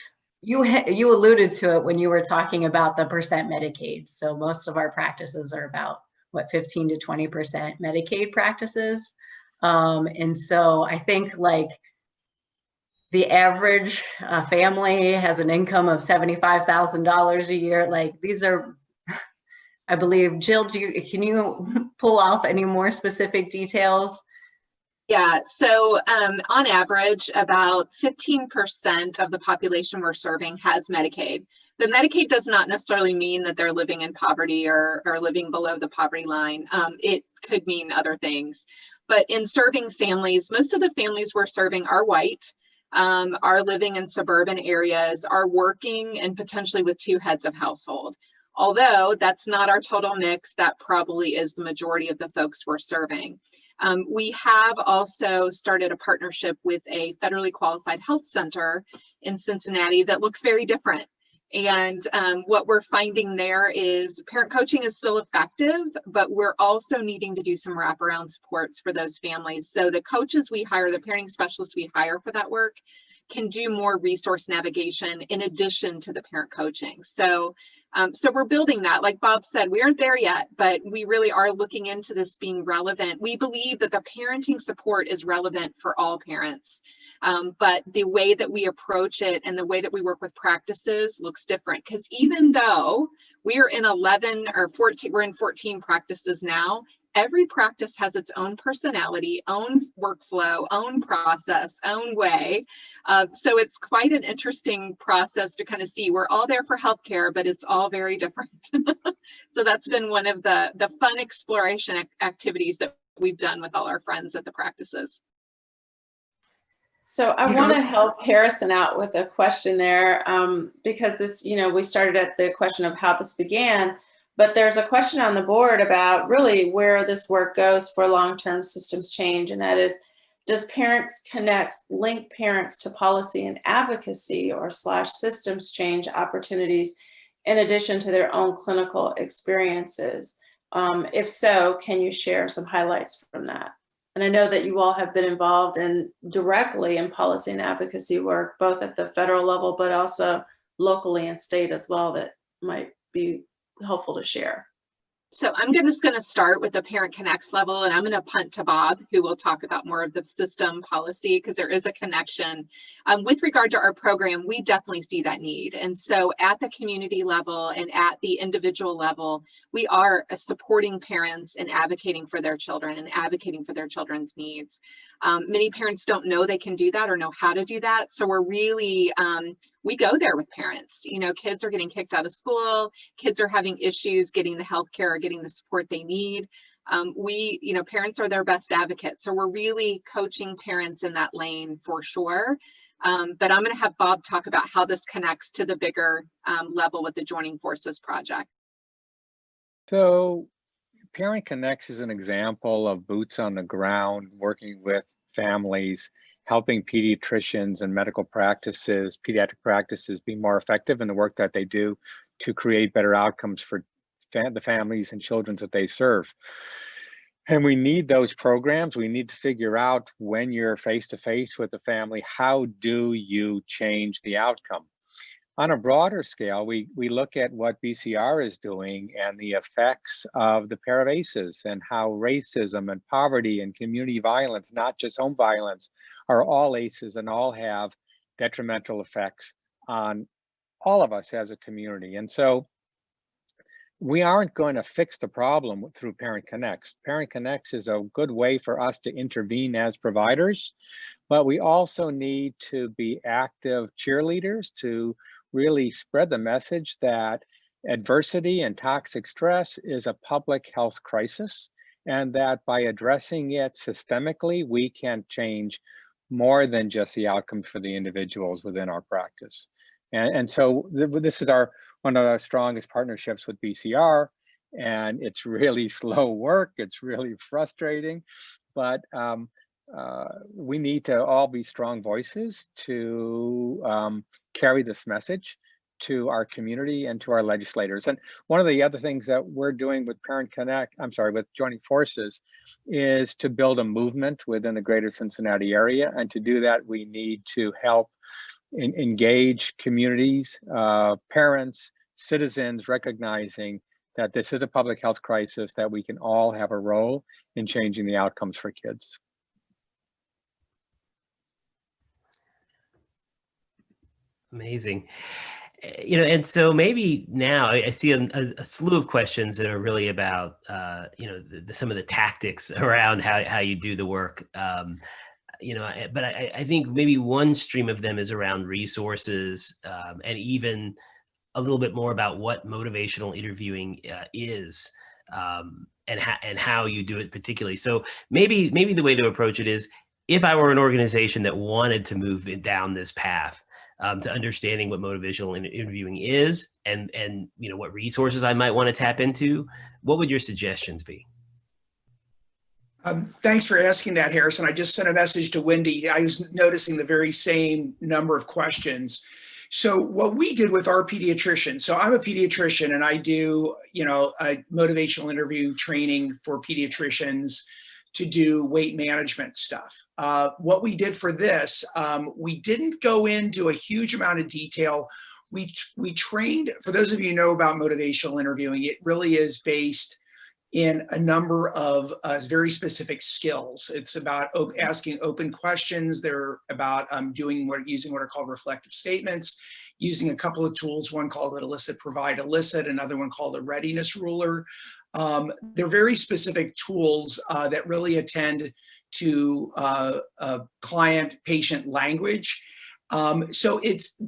you you alluded to it when you were talking about the percent Medicaid. So most of our practices are about what 15 to 20 percent Medicaid practices. Um, and so I think like the average uh, family has an income of $75,000 a year. Like these are, I believe, Jill, do you, can you pull off any more specific details? Yeah, so um, on average, about 15% of the population we're serving has Medicaid. But Medicaid does not necessarily mean that they're living in poverty or, or living below the poverty line. Um, it could mean other things. But in serving families, most of the families we're serving are white, um, are living in suburban areas, are working and potentially with two heads of household. Although that's not our total mix, that probably is the majority of the folks we're serving. Um, we have also started a partnership with a federally qualified health center in Cincinnati that looks very different. And um, what we're finding there is parent coaching is still effective, but we're also needing to do some wraparound supports for those families. So the coaches we hire, the parenting specialists we hire for that work, can do more resource navigation in addition to the parent coaching. So, um, so we're building that. Like Bob said, we aren't there yet, but we really are looking into this being relevant. We believe that the parenting support is relevant for all parents, um, but the way that we approach it and the way that we work with practices looks different. Because even though we are in 11 or 14, we're in 14 practices now, every practice has its own personality, own workflow, own process, own way. Uh, so it's quite an interesting process to kind of see. We're all there for healthcare, but it's all very different. so that's been one of the, the fun exploration ac activities that we've done with all our friends at the practices. So I want to help Harrison out with a question there um, because this, you know, we started at the question of how this began, but there's a question on the board about really where this work goes for long-term systems change. And that is, does Parent Connext, link parents to policy and advocacy or slash systems change opportunities in addition to their own clinical experiences? Um, if so, can you share some highlights from that? And I know that you all have been involved in directly in policy and advocacy work, both at the federal level, but also locally and state as well that might be helpful to share. So I'm just going to start with the Parent Connext level, and I'm going to punt to Bob, who will talk about more of the system policy because there is a connection. Um, with regard to our program, we definitely see that need. And so at the community level and at the individual level, we are supporting parents and advocating for their children and advocating for their children's needs. Um, many parents don't know they can do that or know how to do that. So we're really, um, we go there with parents. You know, kids are getting kicked out of school, kids are having issues getting the health care getting the support they need. Um, we, you know, parents are their best advocates. So we're really coaching parents in that lane for sure. Um, but I'm going to have Bob talk about how this connects to the bigger um, level with the Joining Forces project. So Parent Connext is an example of boots on the ground, working with families, helping pediatricians and medical practices, pediatric practices be more effective in the work that they do to create better outcomes for the families and children that they serve. And we need those programs. We need to figure out when you're face to face with the family, how do you change the outcome? On a broader scale, we, we look at what BCR is doing and the effects of the pair of ACEs and how racism and poverty and community violence, not just home violence, are all ACEs and all have detrimental effects on all of us as a community. And so we aren't going to fix the problem through Parent Connext. Parent Connext is a good way for us to intervene as providers, but we also need to be active cheerleaders to really spread the message that adversity and toxic stress is a public health crisis and that by addressing it systemically, we can change more than just the outcomes for the individuals within our practice. And, and so th this is our one of our strongest partnerships with BCR and it's really slow work. It's really frustrating, but um, uh, we need to all be strong voices to um, carry this message to our community and to our legislators. And one of the other things that we're doing with Parent Connect, I'm sorry, with Joining Forces, is to build a movement within the greater Cincinnati area. And to do that, we need to help in, engage communities, uh, parents, citizens, recognizing that this is a public health crisis, that we can all have a role in changing the outcomes for kids. Amazing. Eh, You know, and so maybe now I see a, a- a slew of questions that are really about, uh, you know, the, the- some of the tactics around how, how you do the work. Um, you know, I- but I, I think maybe one stream of them is around resources um, and even a little bit more about what motivational interviewing uh, is um, and, how and how you do it particularly. So maybe maybe the way to approach it is if I were an organization that wanted to move down this path, um, to understanding what motivational interviewing is and and you know what resources I might want to tap into, what would your suggestions be? Um, thanks for asking that, Harrison. I just sent a message to Wendy. I was noticing the very same number of questions. So what we did with our pediatrician, so I'm a pediatrician and I do, you know, a motivational interview training for pediatricians to do weight management stuff. Uh, what we did for this, um, we didn't go into a huge amount of detail. We, we trained, for those of you know about motivational interviewing, it really is based in a number of uh, very specific skills. It's about op asking open questions. They're about um, doing what using what are called reflective statements, using a couple of tools, one called elicit, provide, elicit, another one called a readiness ruler. Um, they're very specific tools uh, that really attend to uh, client patient language. Um, so it's,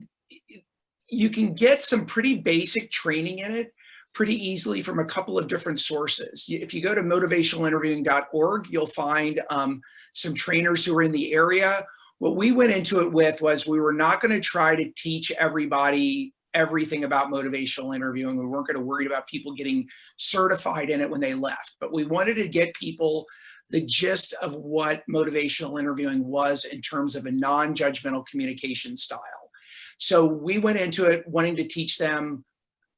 you can get some pretty basic training in it pretty easily from a couple of different sources. If you go to motivationalinterviewing.org, you'll find um, some trainers who are in the area. What we went into it with was we were not going to try to teach everybody everything about motivational interviewing. We weren't going to worry about people getting certified in it when they left, but we wanted to get people the gist of what motivational interviewing was in terms of a non-judgmental communication style. So we went into it wanting to teach them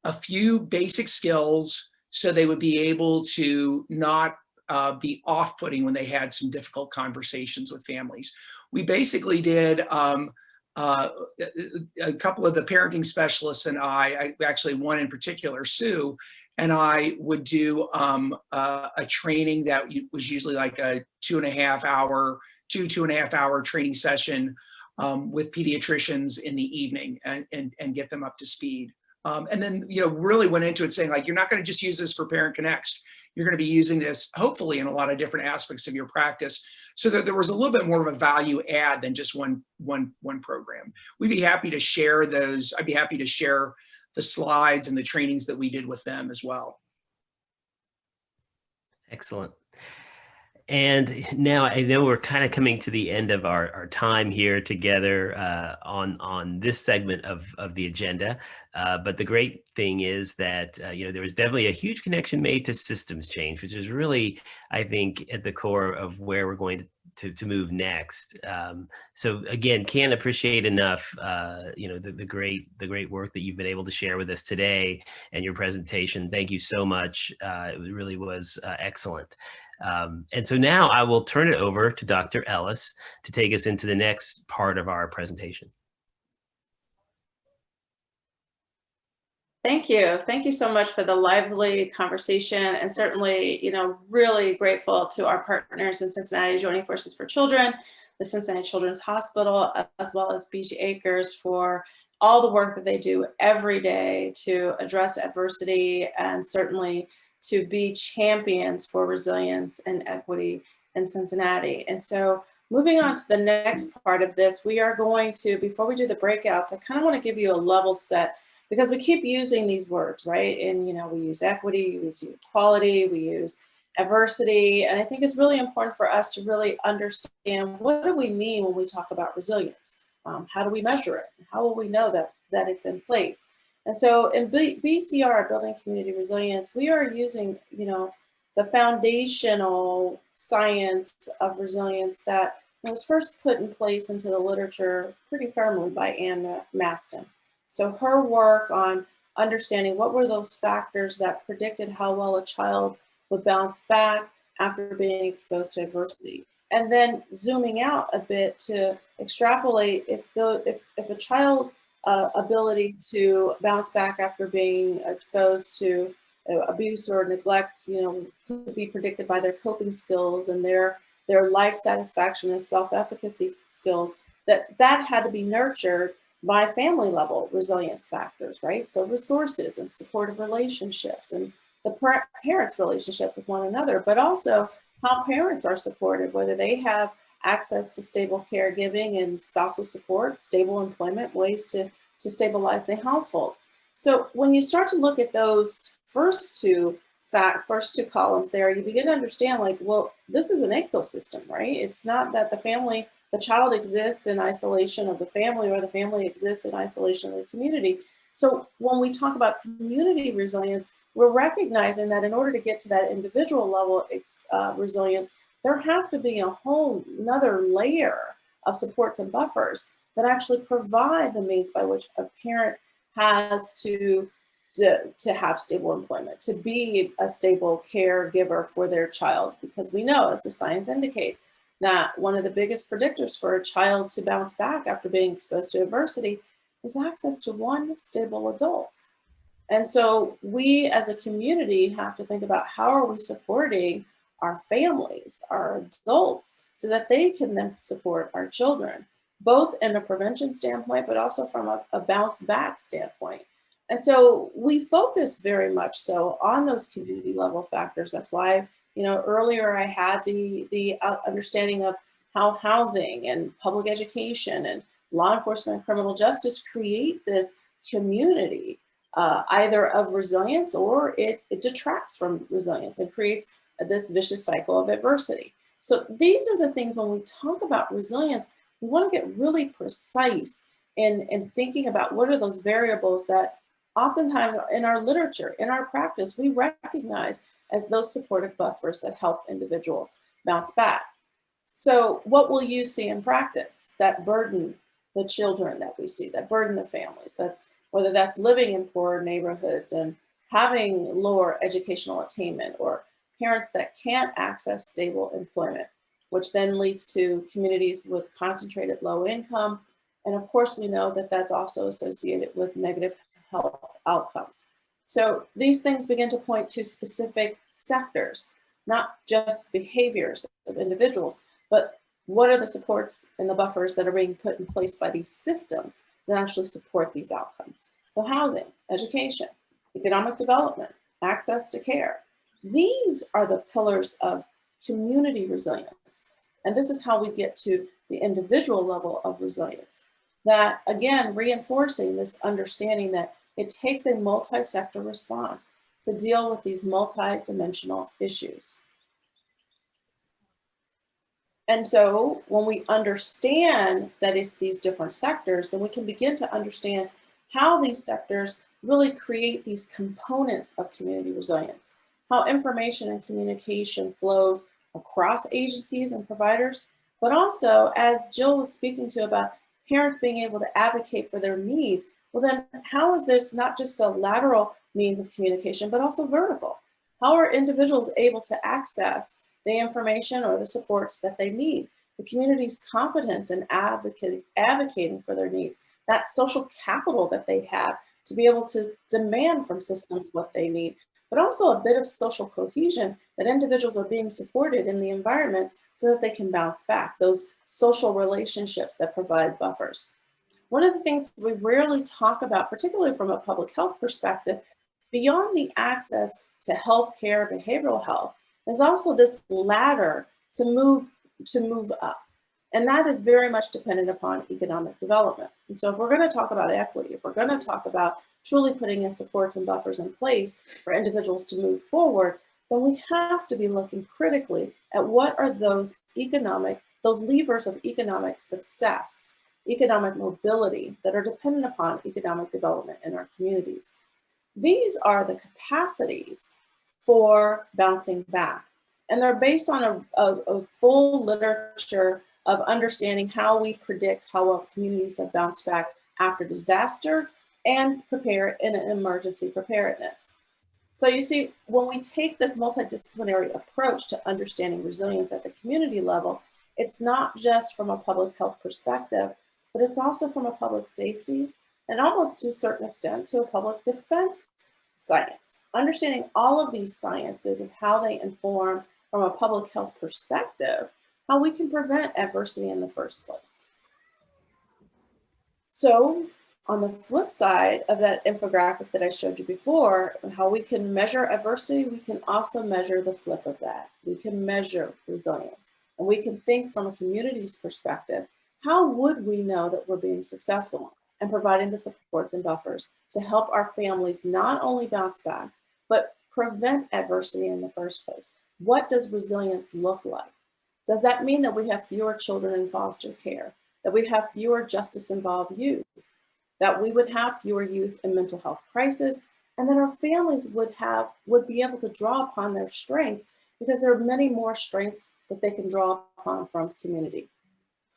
a few basic skills so they would be able to not uh, be off-putting when they had some difficult conversations with families. We basically did um, uh, a couple of the parenting specialists and I, I, actually one in particular, Sue, and I would do um, uh, a training that was usually like a two and a half hour, two, two and a half hour training session um, with pediatricians in the evening and, and, and get them up to speed. Um, and then, you know, really went into it saying like, you're not going to just use this for Parent Connext. You're going to be using this hopefully in a lot of different aspects of your practice so that there was a little bit more of a value add than just one, one, one program. We'd be happy to share those. I'd be happy to share the slides and the trainings that we did with them as well. Excellent. And now I know we're kind of coming to the end of our, our time here together uh, on on this segment of, of the agenda. Uh, but the great thing is that, uh, you know, there was definitely a huge connection made to systems change, which is really, I think, at the core of where we're going to, to, to move next. Um, so again, can't appreciate enough, uh, you know, the, the great the great work that you've been able to share with us today and your presentation. Thank you so much. Uh, it really was uh, excellent. Um, and so now I will turn it over to Dr. Ellis to take us into the next part of our presentation. Thank you. Thank you so much for the lively conversation and certainly, you know, really grateful to our partners in Cincinnati Joining Forces for Children, the Cincinnati Children's Hospital, as well as Beech Acres for all the work that they do every day to address adversity and certainly to be champions for resilience and equity in Cincinnati. And so moving on to the next part of this, we are going to, before we do the breakouts, I kind of want to give you a level set because we keep using these words, right? And, you know, we use equity, we use equality, we use adversity. And I think it's really important for us to really understand what do we mean when we talk about resilience? Um, how do we measure it? How will we know that, that it's in place? And so in B BCR, Building Community Resilience, we are using, you know, the foundational science of resilience that was first put in place into the literature pretty firmly by Anna Masten. So her work on understanding what were those factors that predicted how well a child would bounce back after being exposed to adversity. And then zooming out a bit to extrapolate if the if, if a child uh, ability to bounce back after being exposed to abuse or neglect, you know, could be predicted by their coping skills and their their life satisfaction and self-efficacy skills, that that had to be nurtured by family level resilience factors, right? So resources and supportive relationships and the parents' relationship with one another, but also how parents are supported, whether they have access to stable caregiving and spousal support, stable employment, ways to, to stabilize the household. So when you start to look at those first two fact first two columns there, you begin to understand like, well, this is an ecosystem, right? It's not that the family, the child exists in isolation of the family or the family exists in isolation of the community. So when we talk about community resilience, we're recognizing that in order to get to that individual level uh, resilience, there have to be a whole another layer of supports and buffers that actually provide the means by which a parent has to, to, to have stable employment, to be a stable caregiver for their child. Because we know, as the science indicates, that one of the biggest predictors for a child to bounce back after being exposed to adversity is access to one stable adult. And so we as a community have to think about how are we supporting our families, our adults, so that they can then support our children, both in a prevention standpoint, but also from a, a bounce back standpoint. And so we focus very much so on those community level factors. That's why, you know, earlier I had the, the uh, understanding of how housing and public education and law enforcement and criminal justice create this community uh, either of resilience or it, it detracts from resilience and creates this vicious cycle of adversity. So these are the things when we talk about resilience, we want to get really precise in, in thinking about what are those variables that oftentimes in our literature, in our practice, we recognize as those supportive buffers that help individuals bounce back. So what will you see in practice that burden the children that we see, that burden the families? That's whether that's living in poor neighborhoods and having lower educational attainment or parents that can't access stable employment, which then leads to communities with concentrated low income. And of course, we know that that's also associated with negative health outcomes. So these things begin to point to specific sectors, not just behaviors of individuals, but what are the supports and the buffers that are being put in place by these systems to actually support these outcomes. So housing, education, economic development, access to care. These are the pillars of community resilience. And this is how we get to the individual level of resilience. That again, reinforcing this understanding that it takes a multi-sector response to deal with these multi-dimensional issues. And so when we understand that it's these different sectors, then we can begin to understand how these sectors really create these components of community resilience, how information and communication flows across agencies and providers, but also as Jill was speaking to about parents being able to advocate for their needs, well then how is this not just a lateral means of communication, but also vertical? How are individuals able to access the information or the supports that they need? The community's competence in advocating for their needs, that social capital that they have to be able to demand from systems what they need, but also a bit of social cohesion that individuals are being supported in the environments so that they can bounce back, those social relationships that provide buffers. One of the things we rarely talk about, particularly from a public health perspective, beyond the access to healthcare, behavioral health, is also this ladder to move, to move up. And that is very much dependent upon economic development. And so if we're gonna talk about equity, if we're gonna talk about truly putting in supports and buffers in place for individuals to move forward, then we have to be looking critically at what are those economic, those levers of economic success, economic mobility that are dependent upon economic development in our communities. These are the capacities for bouncing back. And they're based on a, a, a full literature of understanding how we predict how well communities have bounced back after disaster and prepare in an emergency preparedness. So you see, when we take this multidisciplinary approach to understanding resilience at the community level, it's not just from a public health perspective, but it's also from a public safety and almost to a certain extent to a public defense science. Understanding all of these sciences and how they inform from a public health perspective, how we can prevent adversity in the first place. So on the flip side of that infographic that I showed you before, how we can measure adversity, we can also measure the flip of that. We can measure resilience. And we can think from a community's perspective, how would we know that we're being successful and providing the supports and buffers to help our families not only bounce back, but prevent adversity in the first place? What does resilience look like? Does that mean that we have fewer children in foster care? That we have fewer justice involved youth? that we would have fewer youth in mental health crisis, and that our families would have would be able to draw upon their strengths because there are many more strengths that they can draw upon from community.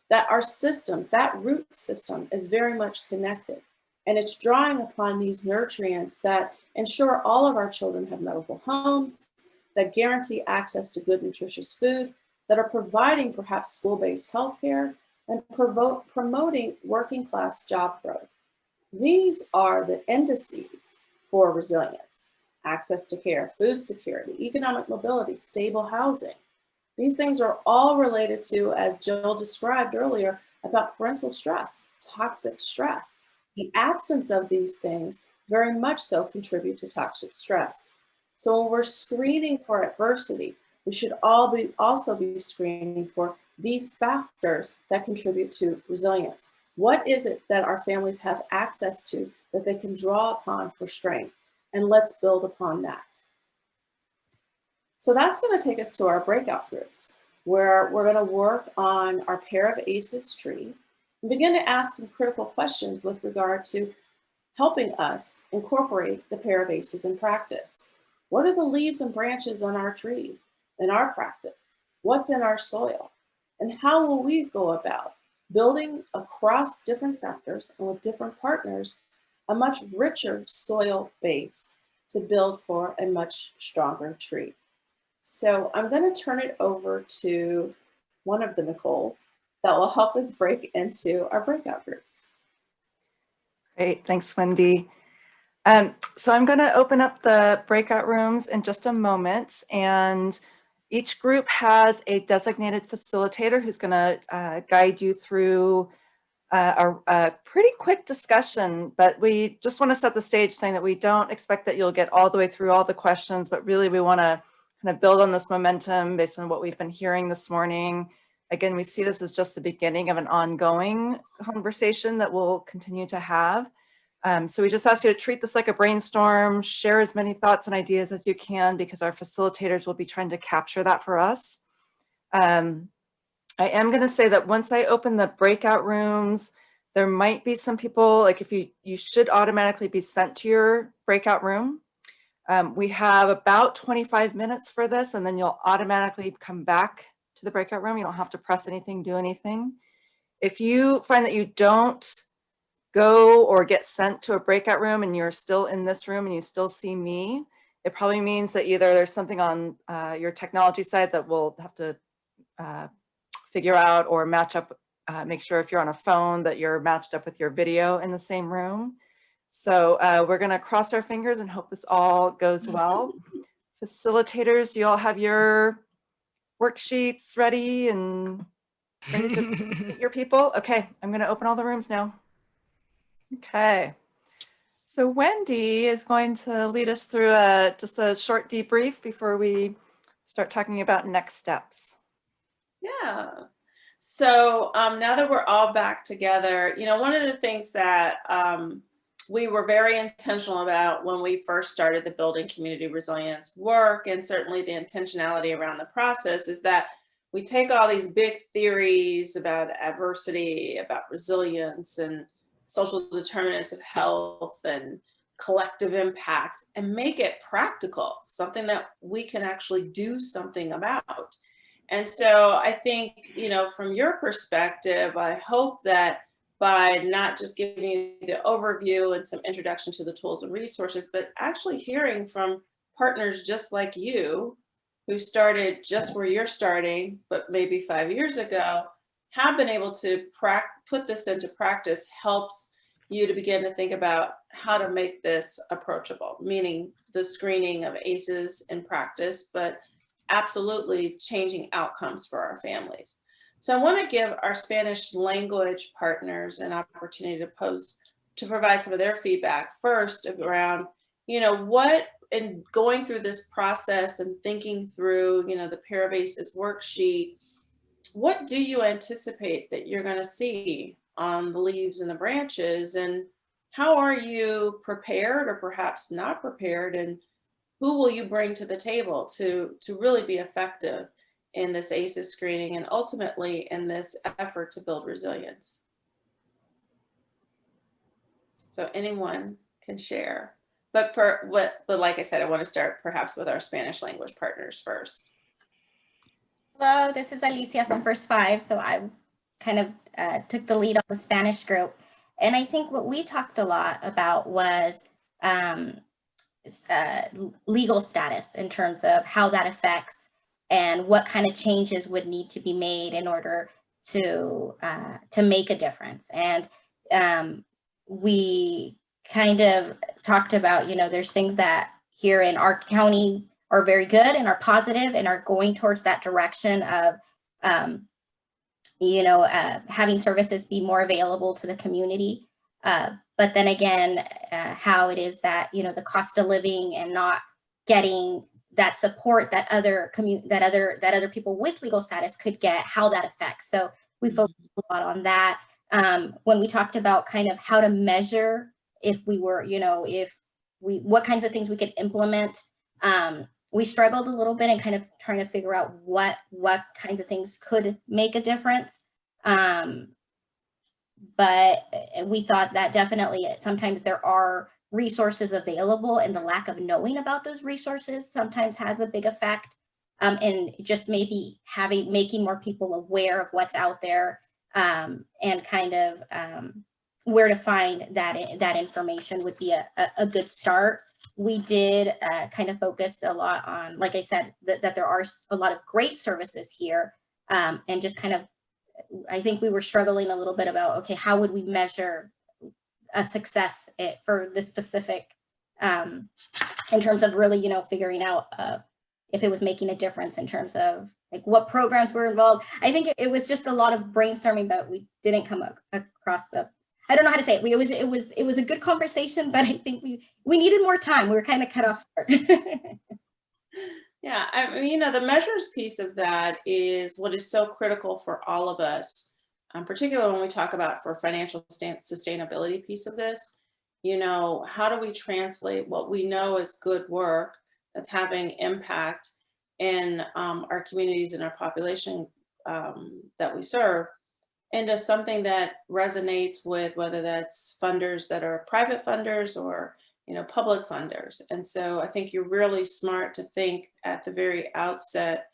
That our systems, that root system is very much connected and it's drawing upon these nutrients that ensure all of our children have medical homes, that guarantee access to good nutritious food, that are providing perhaps school-based healthcare and promoting working class job growth. These are the indices for resilience, access to care, food security, economic mobility, stable housing. These things are all related to, as Jill described earlier, about parental stress, toxic stress. The absence of these things very much so contribute to toxic stress. So when we're screening for adversity, we should all be also be screening for these factors that contribute to resilience. What is it that our families have access to that they can draw upon for strength? And let's build upon that. So that's going to take us to our breakout groups, where we're going to work on our pair of ACEs tree and begin to ask some critical questions with regard to helping us incorporate the pair of ACEs in practice. What are the leaves and branches on our tree in our practice? What's in our soil? And how will we go about building across different sectors and with different partners a much richer soil base to build for a much stronger tree. So I'm going to turn it over to one of the Nicoles that will help us break into our breakout groups. Great, thanks, Wendy. Um, so I'm going to open up the breakout rooms in just a moment, and each group has a designated facilitator who's going to uh, guide you through uh, a, a pretty quick discussion, but we just want to set the stage saying that we don't expect that you'll get all the way through all the questions, but really we want to kind of build on this momentum based on what we've been hearing this morning. Again, we see this as just the beginning of an ongoing conversation that we'll continue to have. Um, so we just ask you to treat this like a brainstorm, share as many thoughts and ideas as you can because our facilitators will be trying to capture that for us. Um, I am going to say that once I open the breakout rooms, there might be some people, like if you, you should automatically be sent to your breakout room. Um, we have about 25 minutes for this and then you'll automatically come back to the breakout room. You don't have to press anything, do anything. If you find that you don't go or get sent to a breakout room and you're still in this room and you still see me, it probably means that either there's something on uh, your technology side that we'll have to uh, figure out or match up, uh, make sure if you're on a phone that you're matched up with your video in the same room. So uh, we're gonna cross our fingers and hope this all goes well. Facilitators, you all have your worksheets ready and ready to meet your people? Okay, I'm gonna open all the rooms now. Okay. So Wendy is going to lead us through a, just a short debrief before we start talking about next steps. Yeah. So um, now that we're all back together, you know, one of the things that um, we were very intentional about when we first started the building community resilience work and certainly the intentionality around the process is that we take all these big theories about adversity, about resilience and social determinants of health and collective impact and make it practical, something that we can actually do something about. And so I think, you know, from your perspective, I hope that by not just giving you the overview and some introduction to the tools and resources, but actually hearing from partners just like you who started just where you're starting, but maybe five years ago, have been able to put this into practice helps you to begin to think about how to make this approachable, meaning the screening of ACEs in practice, but absolutely changing outcomes for our families. So I want to give our Spanish language partners an opportunity to pose, to provide some of their feedback first around, you know, what in going through this process and thinking through, you know, the Pair of ACEs worksheet, what do you anticipate that you're going to see on the leaves and the branches and how are you prepared or perhaps not prepared and who will you bring to the table to, to really be effective in this ACEs screening and ultimately in this effort to build resilience. So anyone can share. But for what, but like I said, I want to start perhaps with our Spanish language partners first. Hello, this is Alicia from First Five. So I kind of uh, took the lead on the Spanish group. And I think what we talked a lot about was um, uh, legal status in terms of how that affects and what kind of changes would need to be made in order to uh, to make a difference. And um, we kind of talked about, you know, there's things that here in our county are very good and are positive and are going towards that direction of, um, you know, uh, having services be more available to the community. Uh, but then again, uh, how it is that, you know, the cost of living and not getting that support that other community that other that other people with legal status could get how that affects so we Mm-hmm. focused a lot on that um, when we talked about kind of how to measure if we were you know if we what kinds of things we could implement um, we struggled a little bit in kind of trying to figure out what what kinds of things could make a difference. Um, but we thought that definitely sometimes there are resources available and the lack of knowing about those resources sometimes has a big effect um, and just maybe having making more people aware of what's out there um, and kind of um, where to find that, that information would be a, a, good start. We did uh, kind of focus a lot on, like I said, that, that there are a lot of great services here um, and just kind of, I think we were struggling a little bit about, okay, how would we measure a success eh, for this specific, um, in terms of really, you know, figuring out uh, if it was making a difference in terms of like what programs were involved. I think it, it was just a lot of brainstorming, but we didn't come ac- across a, I don't know how to say it. We, it was, it was, it was a good conversation, but I think we, we needed more time. We were kind of cut off. Yeah, I mean, you know, the measures piece of that is what is so critical for all of us, um, particularly when we talk about for financial sustainability piece of this. You know, how do we translate what we know is good work that's having impact in um, our communities and our population um, that we serve into something that resonates with whether that's funders that are private funders or you know, public funders. And so I think you're really smart to think at the very outset,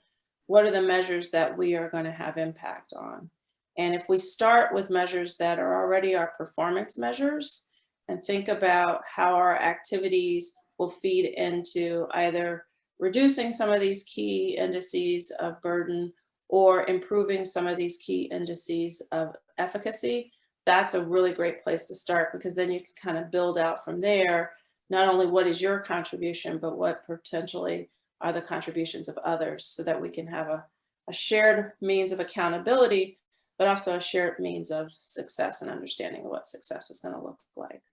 what are the measures that we are going to have impact on? And if we start with measures that are already our performance measures and think about how our activities will feed into either reducing some of these key indices of burden or improving some of these key indices of efficacy, that's a really great place to start because then you can kind of build out from there, not only what is your contribution, but what potentially are the contributions of others so that we can have a, a shared means of accountability, but also a shared means of success and understanding of what success is going to look like.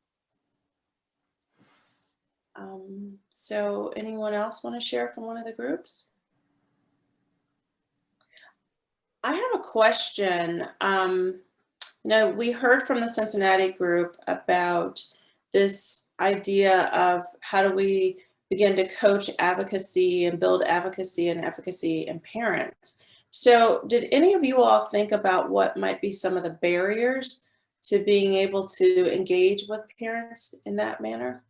Um, so anyone else want to share from one of the groups? I have a question. Um, you know, we heard from the Cincinnati group about this idea of how do we begin to coach advocacy and build advocacy and efficacy in parents. So did any of you all think about what might be some of the barriers to being able to engage with parents in that manner?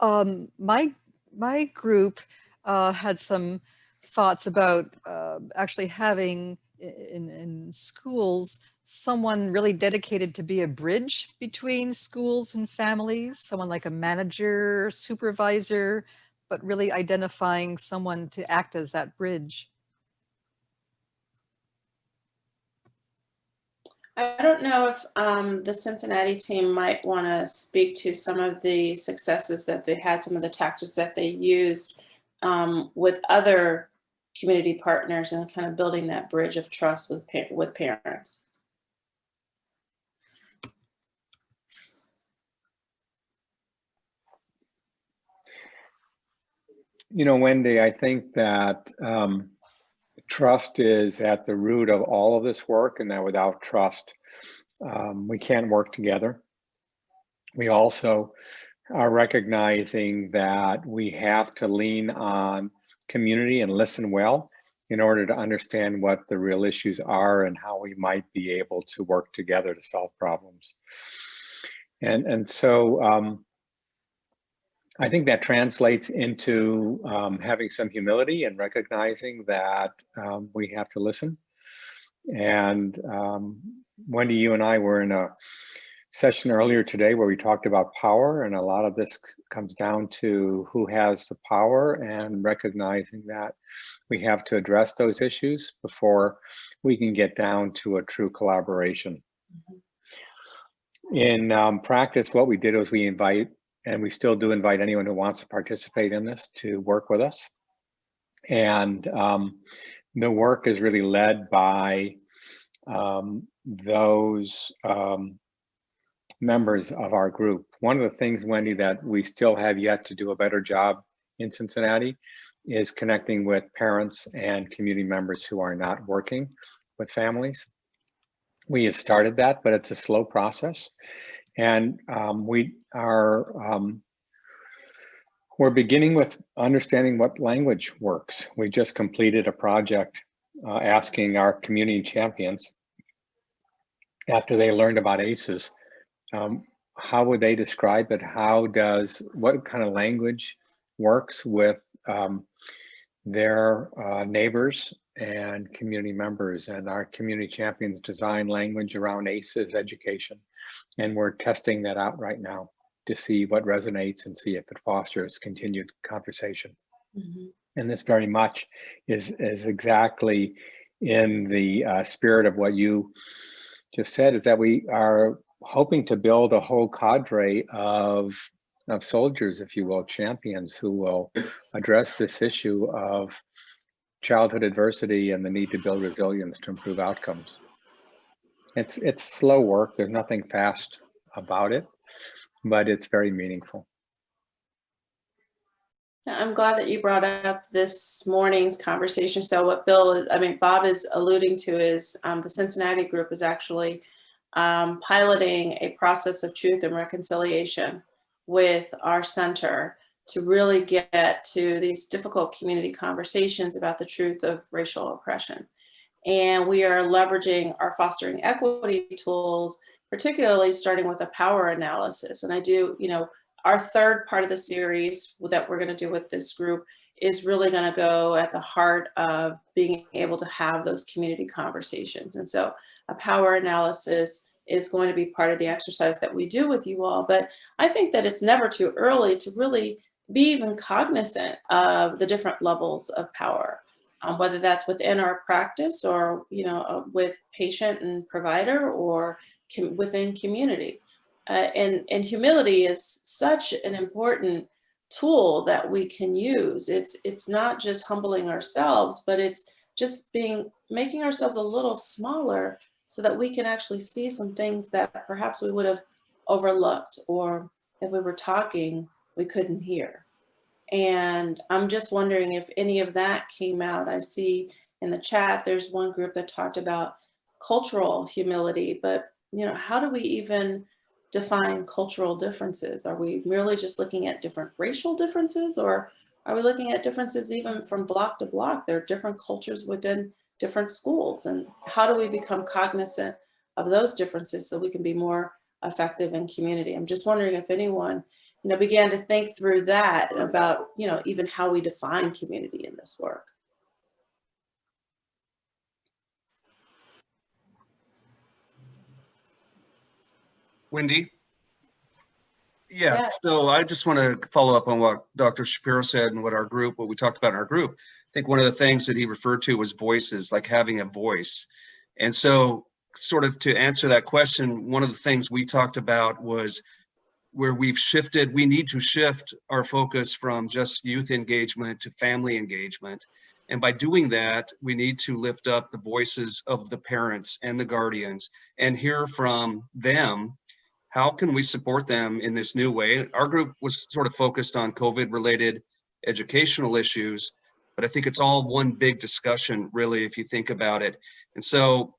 Um, my, my group uh, had some thoughts about uh, actually having in, in schools someone really dedicated to be a bridge between schools and families, someone like a manager, supervisor, but really identifying someone to act as that bridge. I don't know if um, the Cincinnati team might want to speak to some of the successes that they had, some of the tactics that they used um, with other community partners and kind of building that bridge of trust with pa- with parents. You know, Wendy, I think that um, trust is at the root of all of this work and that without trust, um, we can't work together. We also are recognizing that we have to lean on community and listen well in order to understand what the real issues are and how we might be able to work together to solve problems. And, and so um, I think that translates into um, having some humility and recognizing that um, we have to listen. And um, Wendy, you and I were in a session earlier today where we talked about power and a lot of this comes down to who has the power and recognizing that we have to address those issues before we can get down to a true collaboration. In um, practice, what we did was we invite, and we still do invite anyone who wants to participate in this to work with us. And um, the work is really led by um, those um, members of our group. One of the things, Wendy, that we still have yet to do a better job in Cincinnati is connecting with parents and community members who are not working with families. We have started that, but it's a slow process. And um, we are, um, we're beginning with understanding what language works. We just completed a project uh, asking our community champions after they learned about ACEs, um, how would they describe it? How does, what kind of language works with um, their uh, neighbors and community members. And our community champions design language around ACEs education. And we're testing that out right now to see what resonates and see if it fosters continued conversation. Mhm. And this very much is, is exactly in the uh, spirit of what you just said, is that we are hoping to build a whole cadre of, of soldiers, if you will, champions who will address this issue of childhood adversity and the need to build resilience to improve outcomes. It's, it's slow work. There's nothing fast about it, but it's very meaningful. I'm glad that you brought up this morning's conversation. So what Bill, I mean, Bob is alluding to is um, the Cincinnati group is actually um, piloting a process of truth and reconciliation with our center to really get to these difficult community conversations about the truth of racial oppression. And we are leveraging our fostering equity tools, particularly starting with a power analysis. And I do, you know, our third part of the series that we're going to do with this group is really going to go at the heart of being able to have those community conversations. And so a power analysis is going to be part of the exercise that we do with you all. But I think that it's never too early to really be even cognizant of the different levels of power, um, whether that's within our practice or, you know, uh, with patient and provider or com within community. Uh, and, and humility is such an important tool that we can use. It's, it's not just humbling ourselves, but it's just being, making ourselves a little smaller so that we can actually see some things that perhaps we would have overlooked or if we were talking, we couldn't hear. And I'm just wondering if any of that came out. I see in the chat, there's one group that talked about cultural humility, but you know, how do we even define cultural differences? Are we merely just looking at different racial differences or are we looking at differences even from block to block? There are different cultures within different schools and how do we become cognizant of those differences so we can be more effective in community? I'm just wondering if anyone you know, began to think through that about, you know, even how we define community in this work. Wendy? Yeah, Yeah. so I just want to follow up on what Dr. Shapiro said and what our group, what we talked about in our group. I think one of the things that he referred to was voices, like having a voice. And so sort of to answer that question, one of the things we talked about was where we've shifted, we need to shift our focus from just youth engagement to family engagement. And by doing that, we need to lift up the voices of the parents and the guardians and hear from them how can we support them in this new way? Our group was sort of focused on COVID related educational issues, but I think it's all one big discussion really, if you think about it. And so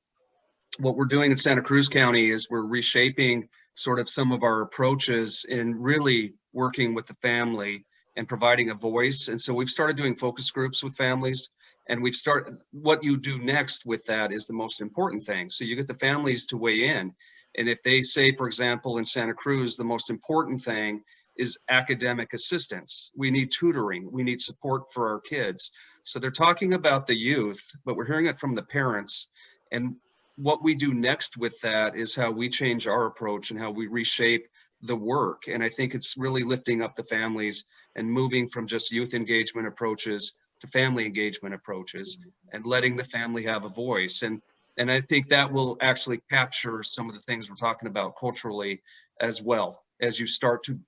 what we're doing in Santa Cruz County is we're reshaping sort of some of our approaches in really working with the family and providing a voice. And so we've started doing focus groups with families and we've started, what you do next with that is the most important thing. So you get the families to weigh in and if they say, for example, in Santa Cruz, the most important thing is academic assistance. We need tutoring. We need support for our kids. So they're talking about the youth, but we're hearing it from the parents. And what we do next with that is how we change our approach and how we reshape the work. And I think it's really lifting up the families and moving from just youth engagement approaches to family engagement approaches and letting the family have a voice. And and I think that will actually capture some of the things we're talking about culturally as well as you start to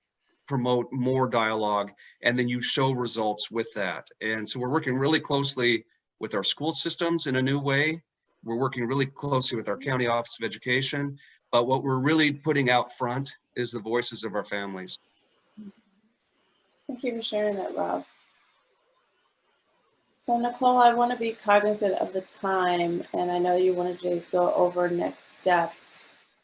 promote more dialogue and then you show results with that. And so we're working really closely with our school systems in a new way. We're working really closely with our county office of education, but what we're really putting out front is the voices of our families. Thank you for sharing that, Rob. So Nicole, I want to be cognizant of the time, and I know you wanted to go over next steps.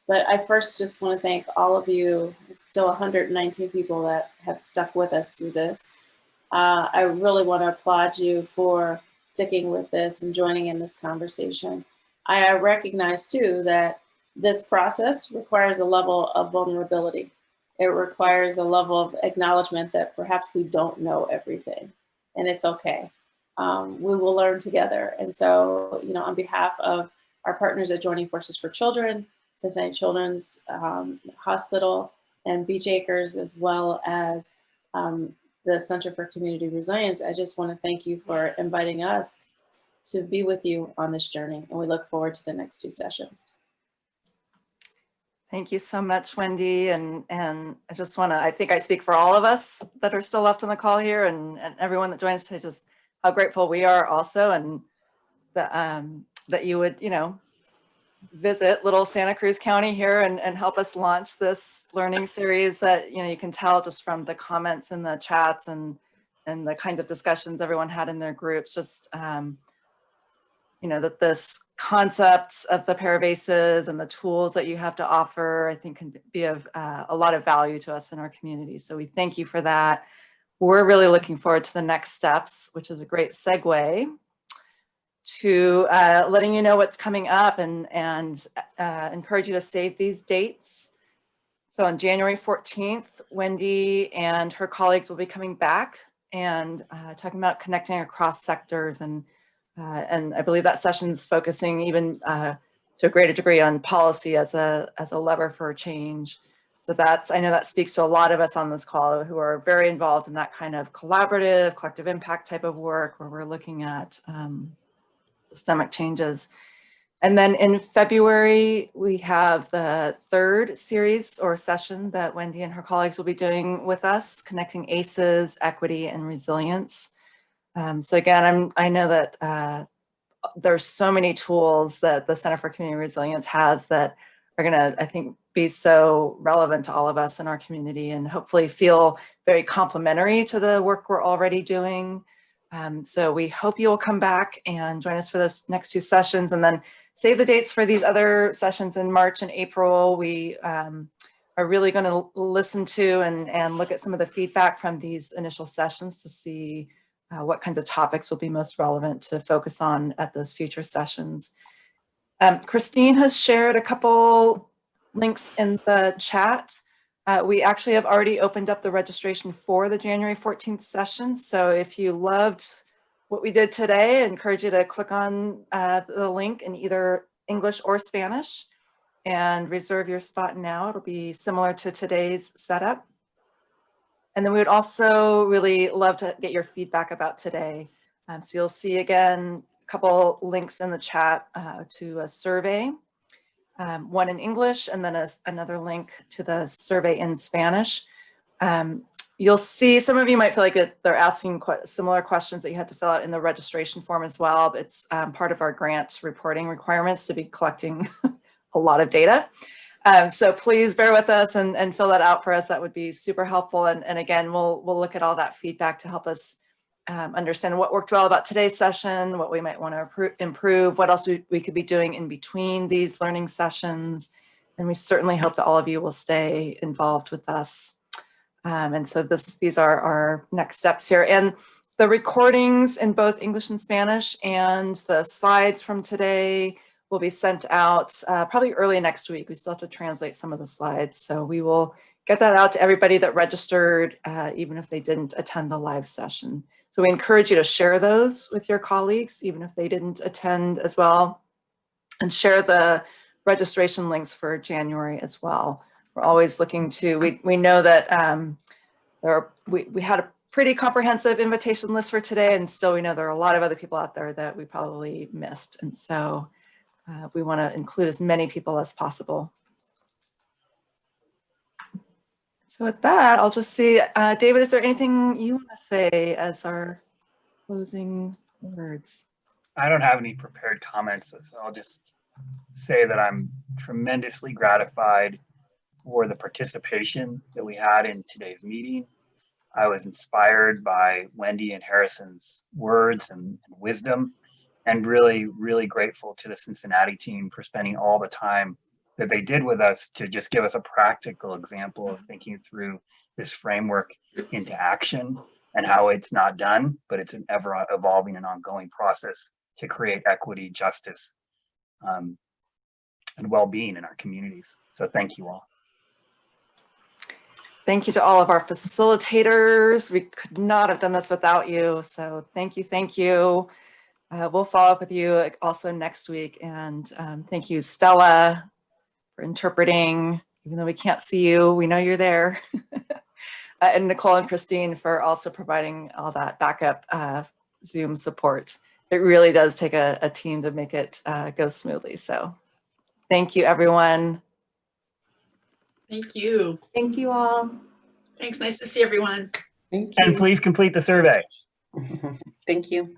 But I first just want to thank all of you, still 119 people that have stuck with us through this. Uh, I really want to applaud you for sticking with this and joining in this conversation. I recognize too that this process requires a level of vulnerability. It requires a level of acknowledgement that perhaps we don't know everything, and it's okay. um, we will learn together. And so, you know, on behalf of our partners at Joining Forces for Children, Cincinnati Children's um, Hospital, and Beech Acres, as well as um, the Center for Community Resilience, I just want to thank you for inviting us to be with you on this journey. And we look forward to the next two sessions. Thank you so much, Wendy. And, and I just want to, I think I speak for all of us that are still left on the call here and, and everyone that joins today, just how grateful we are also. And that, um, that you would, you know, visit little Santa Cruz County here and, and help us launch this learning series that, you know, you can tell just from the comments in the chats and, and the kinds of discussions everyone had in their groups, just, um, you know, that this concept of the Pair of ACEs and the tools that you have to offer, I think can be of uh, a lot of value to us in our community. So we thank you for that. We're really looking forward to the next steps, which is a great segue to uh, letting you know what's coming up and, and uh, encourage you to save these dates. So on January 14th, Wendy and her colleagues will be coming back and uh, talking about connecting across sectors and uh, and I believe that session's focusing even uh, to a greater degree on policy as a, as a lever for change. So that's, I know that speaks to a lot of us on this call who are very involved in that kind of collaborative, collective impact type of work where we're looking at um, systemic changes. And then in February, we have the third series or session that Wendy and her colleagues will be doing with us, connecting ACEs, equity, and resilience. Um, so again, I'm, I know that uh, there's so many tools that the Center for Community Resilience has that are gonna, I think, be so relevant to all of us in our community and hopefully feel very complementary to the work we're already doing. Um, so we hope you'll come back and join us for those next two sessions and then save the dates for these other sessions in March and April. We um, are really gonna listen to and, and look at some of the feedback from these initial sessions to see uh, what kinds of topics will be most relevant to focus on at those future sessions. Um, Christine has shared a couple links in the chat. Uh, we actually have already opened up the registration for the January 14th session. So if you loved what we did today, I encourage you to click on uh, the link in either English or Spanish and reserve your spot now. It'll be similar to today's setup. And then we would also really love to get your feedback about today. Um, so you'll see again, a couple links in the chat uh, to a survey, um, one in English and then a, another link to the survey in Spanish. Um, you'll see some of you might feel like it, they're asking similar questions that you had to fill out in the registration form as well. It's um, part of our grant reporting requirements to be collecting a lot of data. Um, so please bear with us and, and fill that out for us. That would be super helpful. And, and again, we'll, we'll look at all that feedback to help us um, understand what worked well about today's session, what we might want to improve, what else we, we could be doing in between these learning sessions. And we certainly hope that all of you will stay involved with us. Um, and so this, these are our next steps here. And the recordings in both English and Spanish and the slides from today will be sent out uh, probably early next week. We still have to translate some of the slides. So we will get that out to everybody that registered, uh, even if they didn't attend the live session. So we encourage you to share those with your colleagues, even if they didn't attend as well, and share the registration links for January as well. We're always looking to, we, we know that um, there are, we, we had a pretty comprehensive invitation list for today, and still we know there are a lot of other people out there that we probably missed. And so uh, we want to include as many people as possible. So with that, I'll just see, uh, David, is there anything you want to say as our closing words? I don't have any prepared comments, so I'll just say that I'm tremendously gratified for the participation that we had in today's meeting. I was inspired by Wendy and Harrison's words and, and wisdom and really, really grateful to the Cincinnati team for spending all the time that they did with us to just give us a practical example of thinking through this framework into action and how it's not done, but it's an ever evolving and ongoing process to create equity, justice, um, and well-being in our communities. So thank you all. Thank you to all of our facilitators. We could not have done this without you. So thank you, thank you. Uh, we'll follow up with you also next week. And um, thank you, Stella, for interpreting. Even though we can't see you, we know you're there. Uh, and Nicole and Christine for also providing all that backup uh, Zoom support. It really does take a, a team to make it uh, go smoothly. So thank you, everyone. Thank you. Thank you all. Thanks. Nice to see everyone. And please complete the survey. Thank you.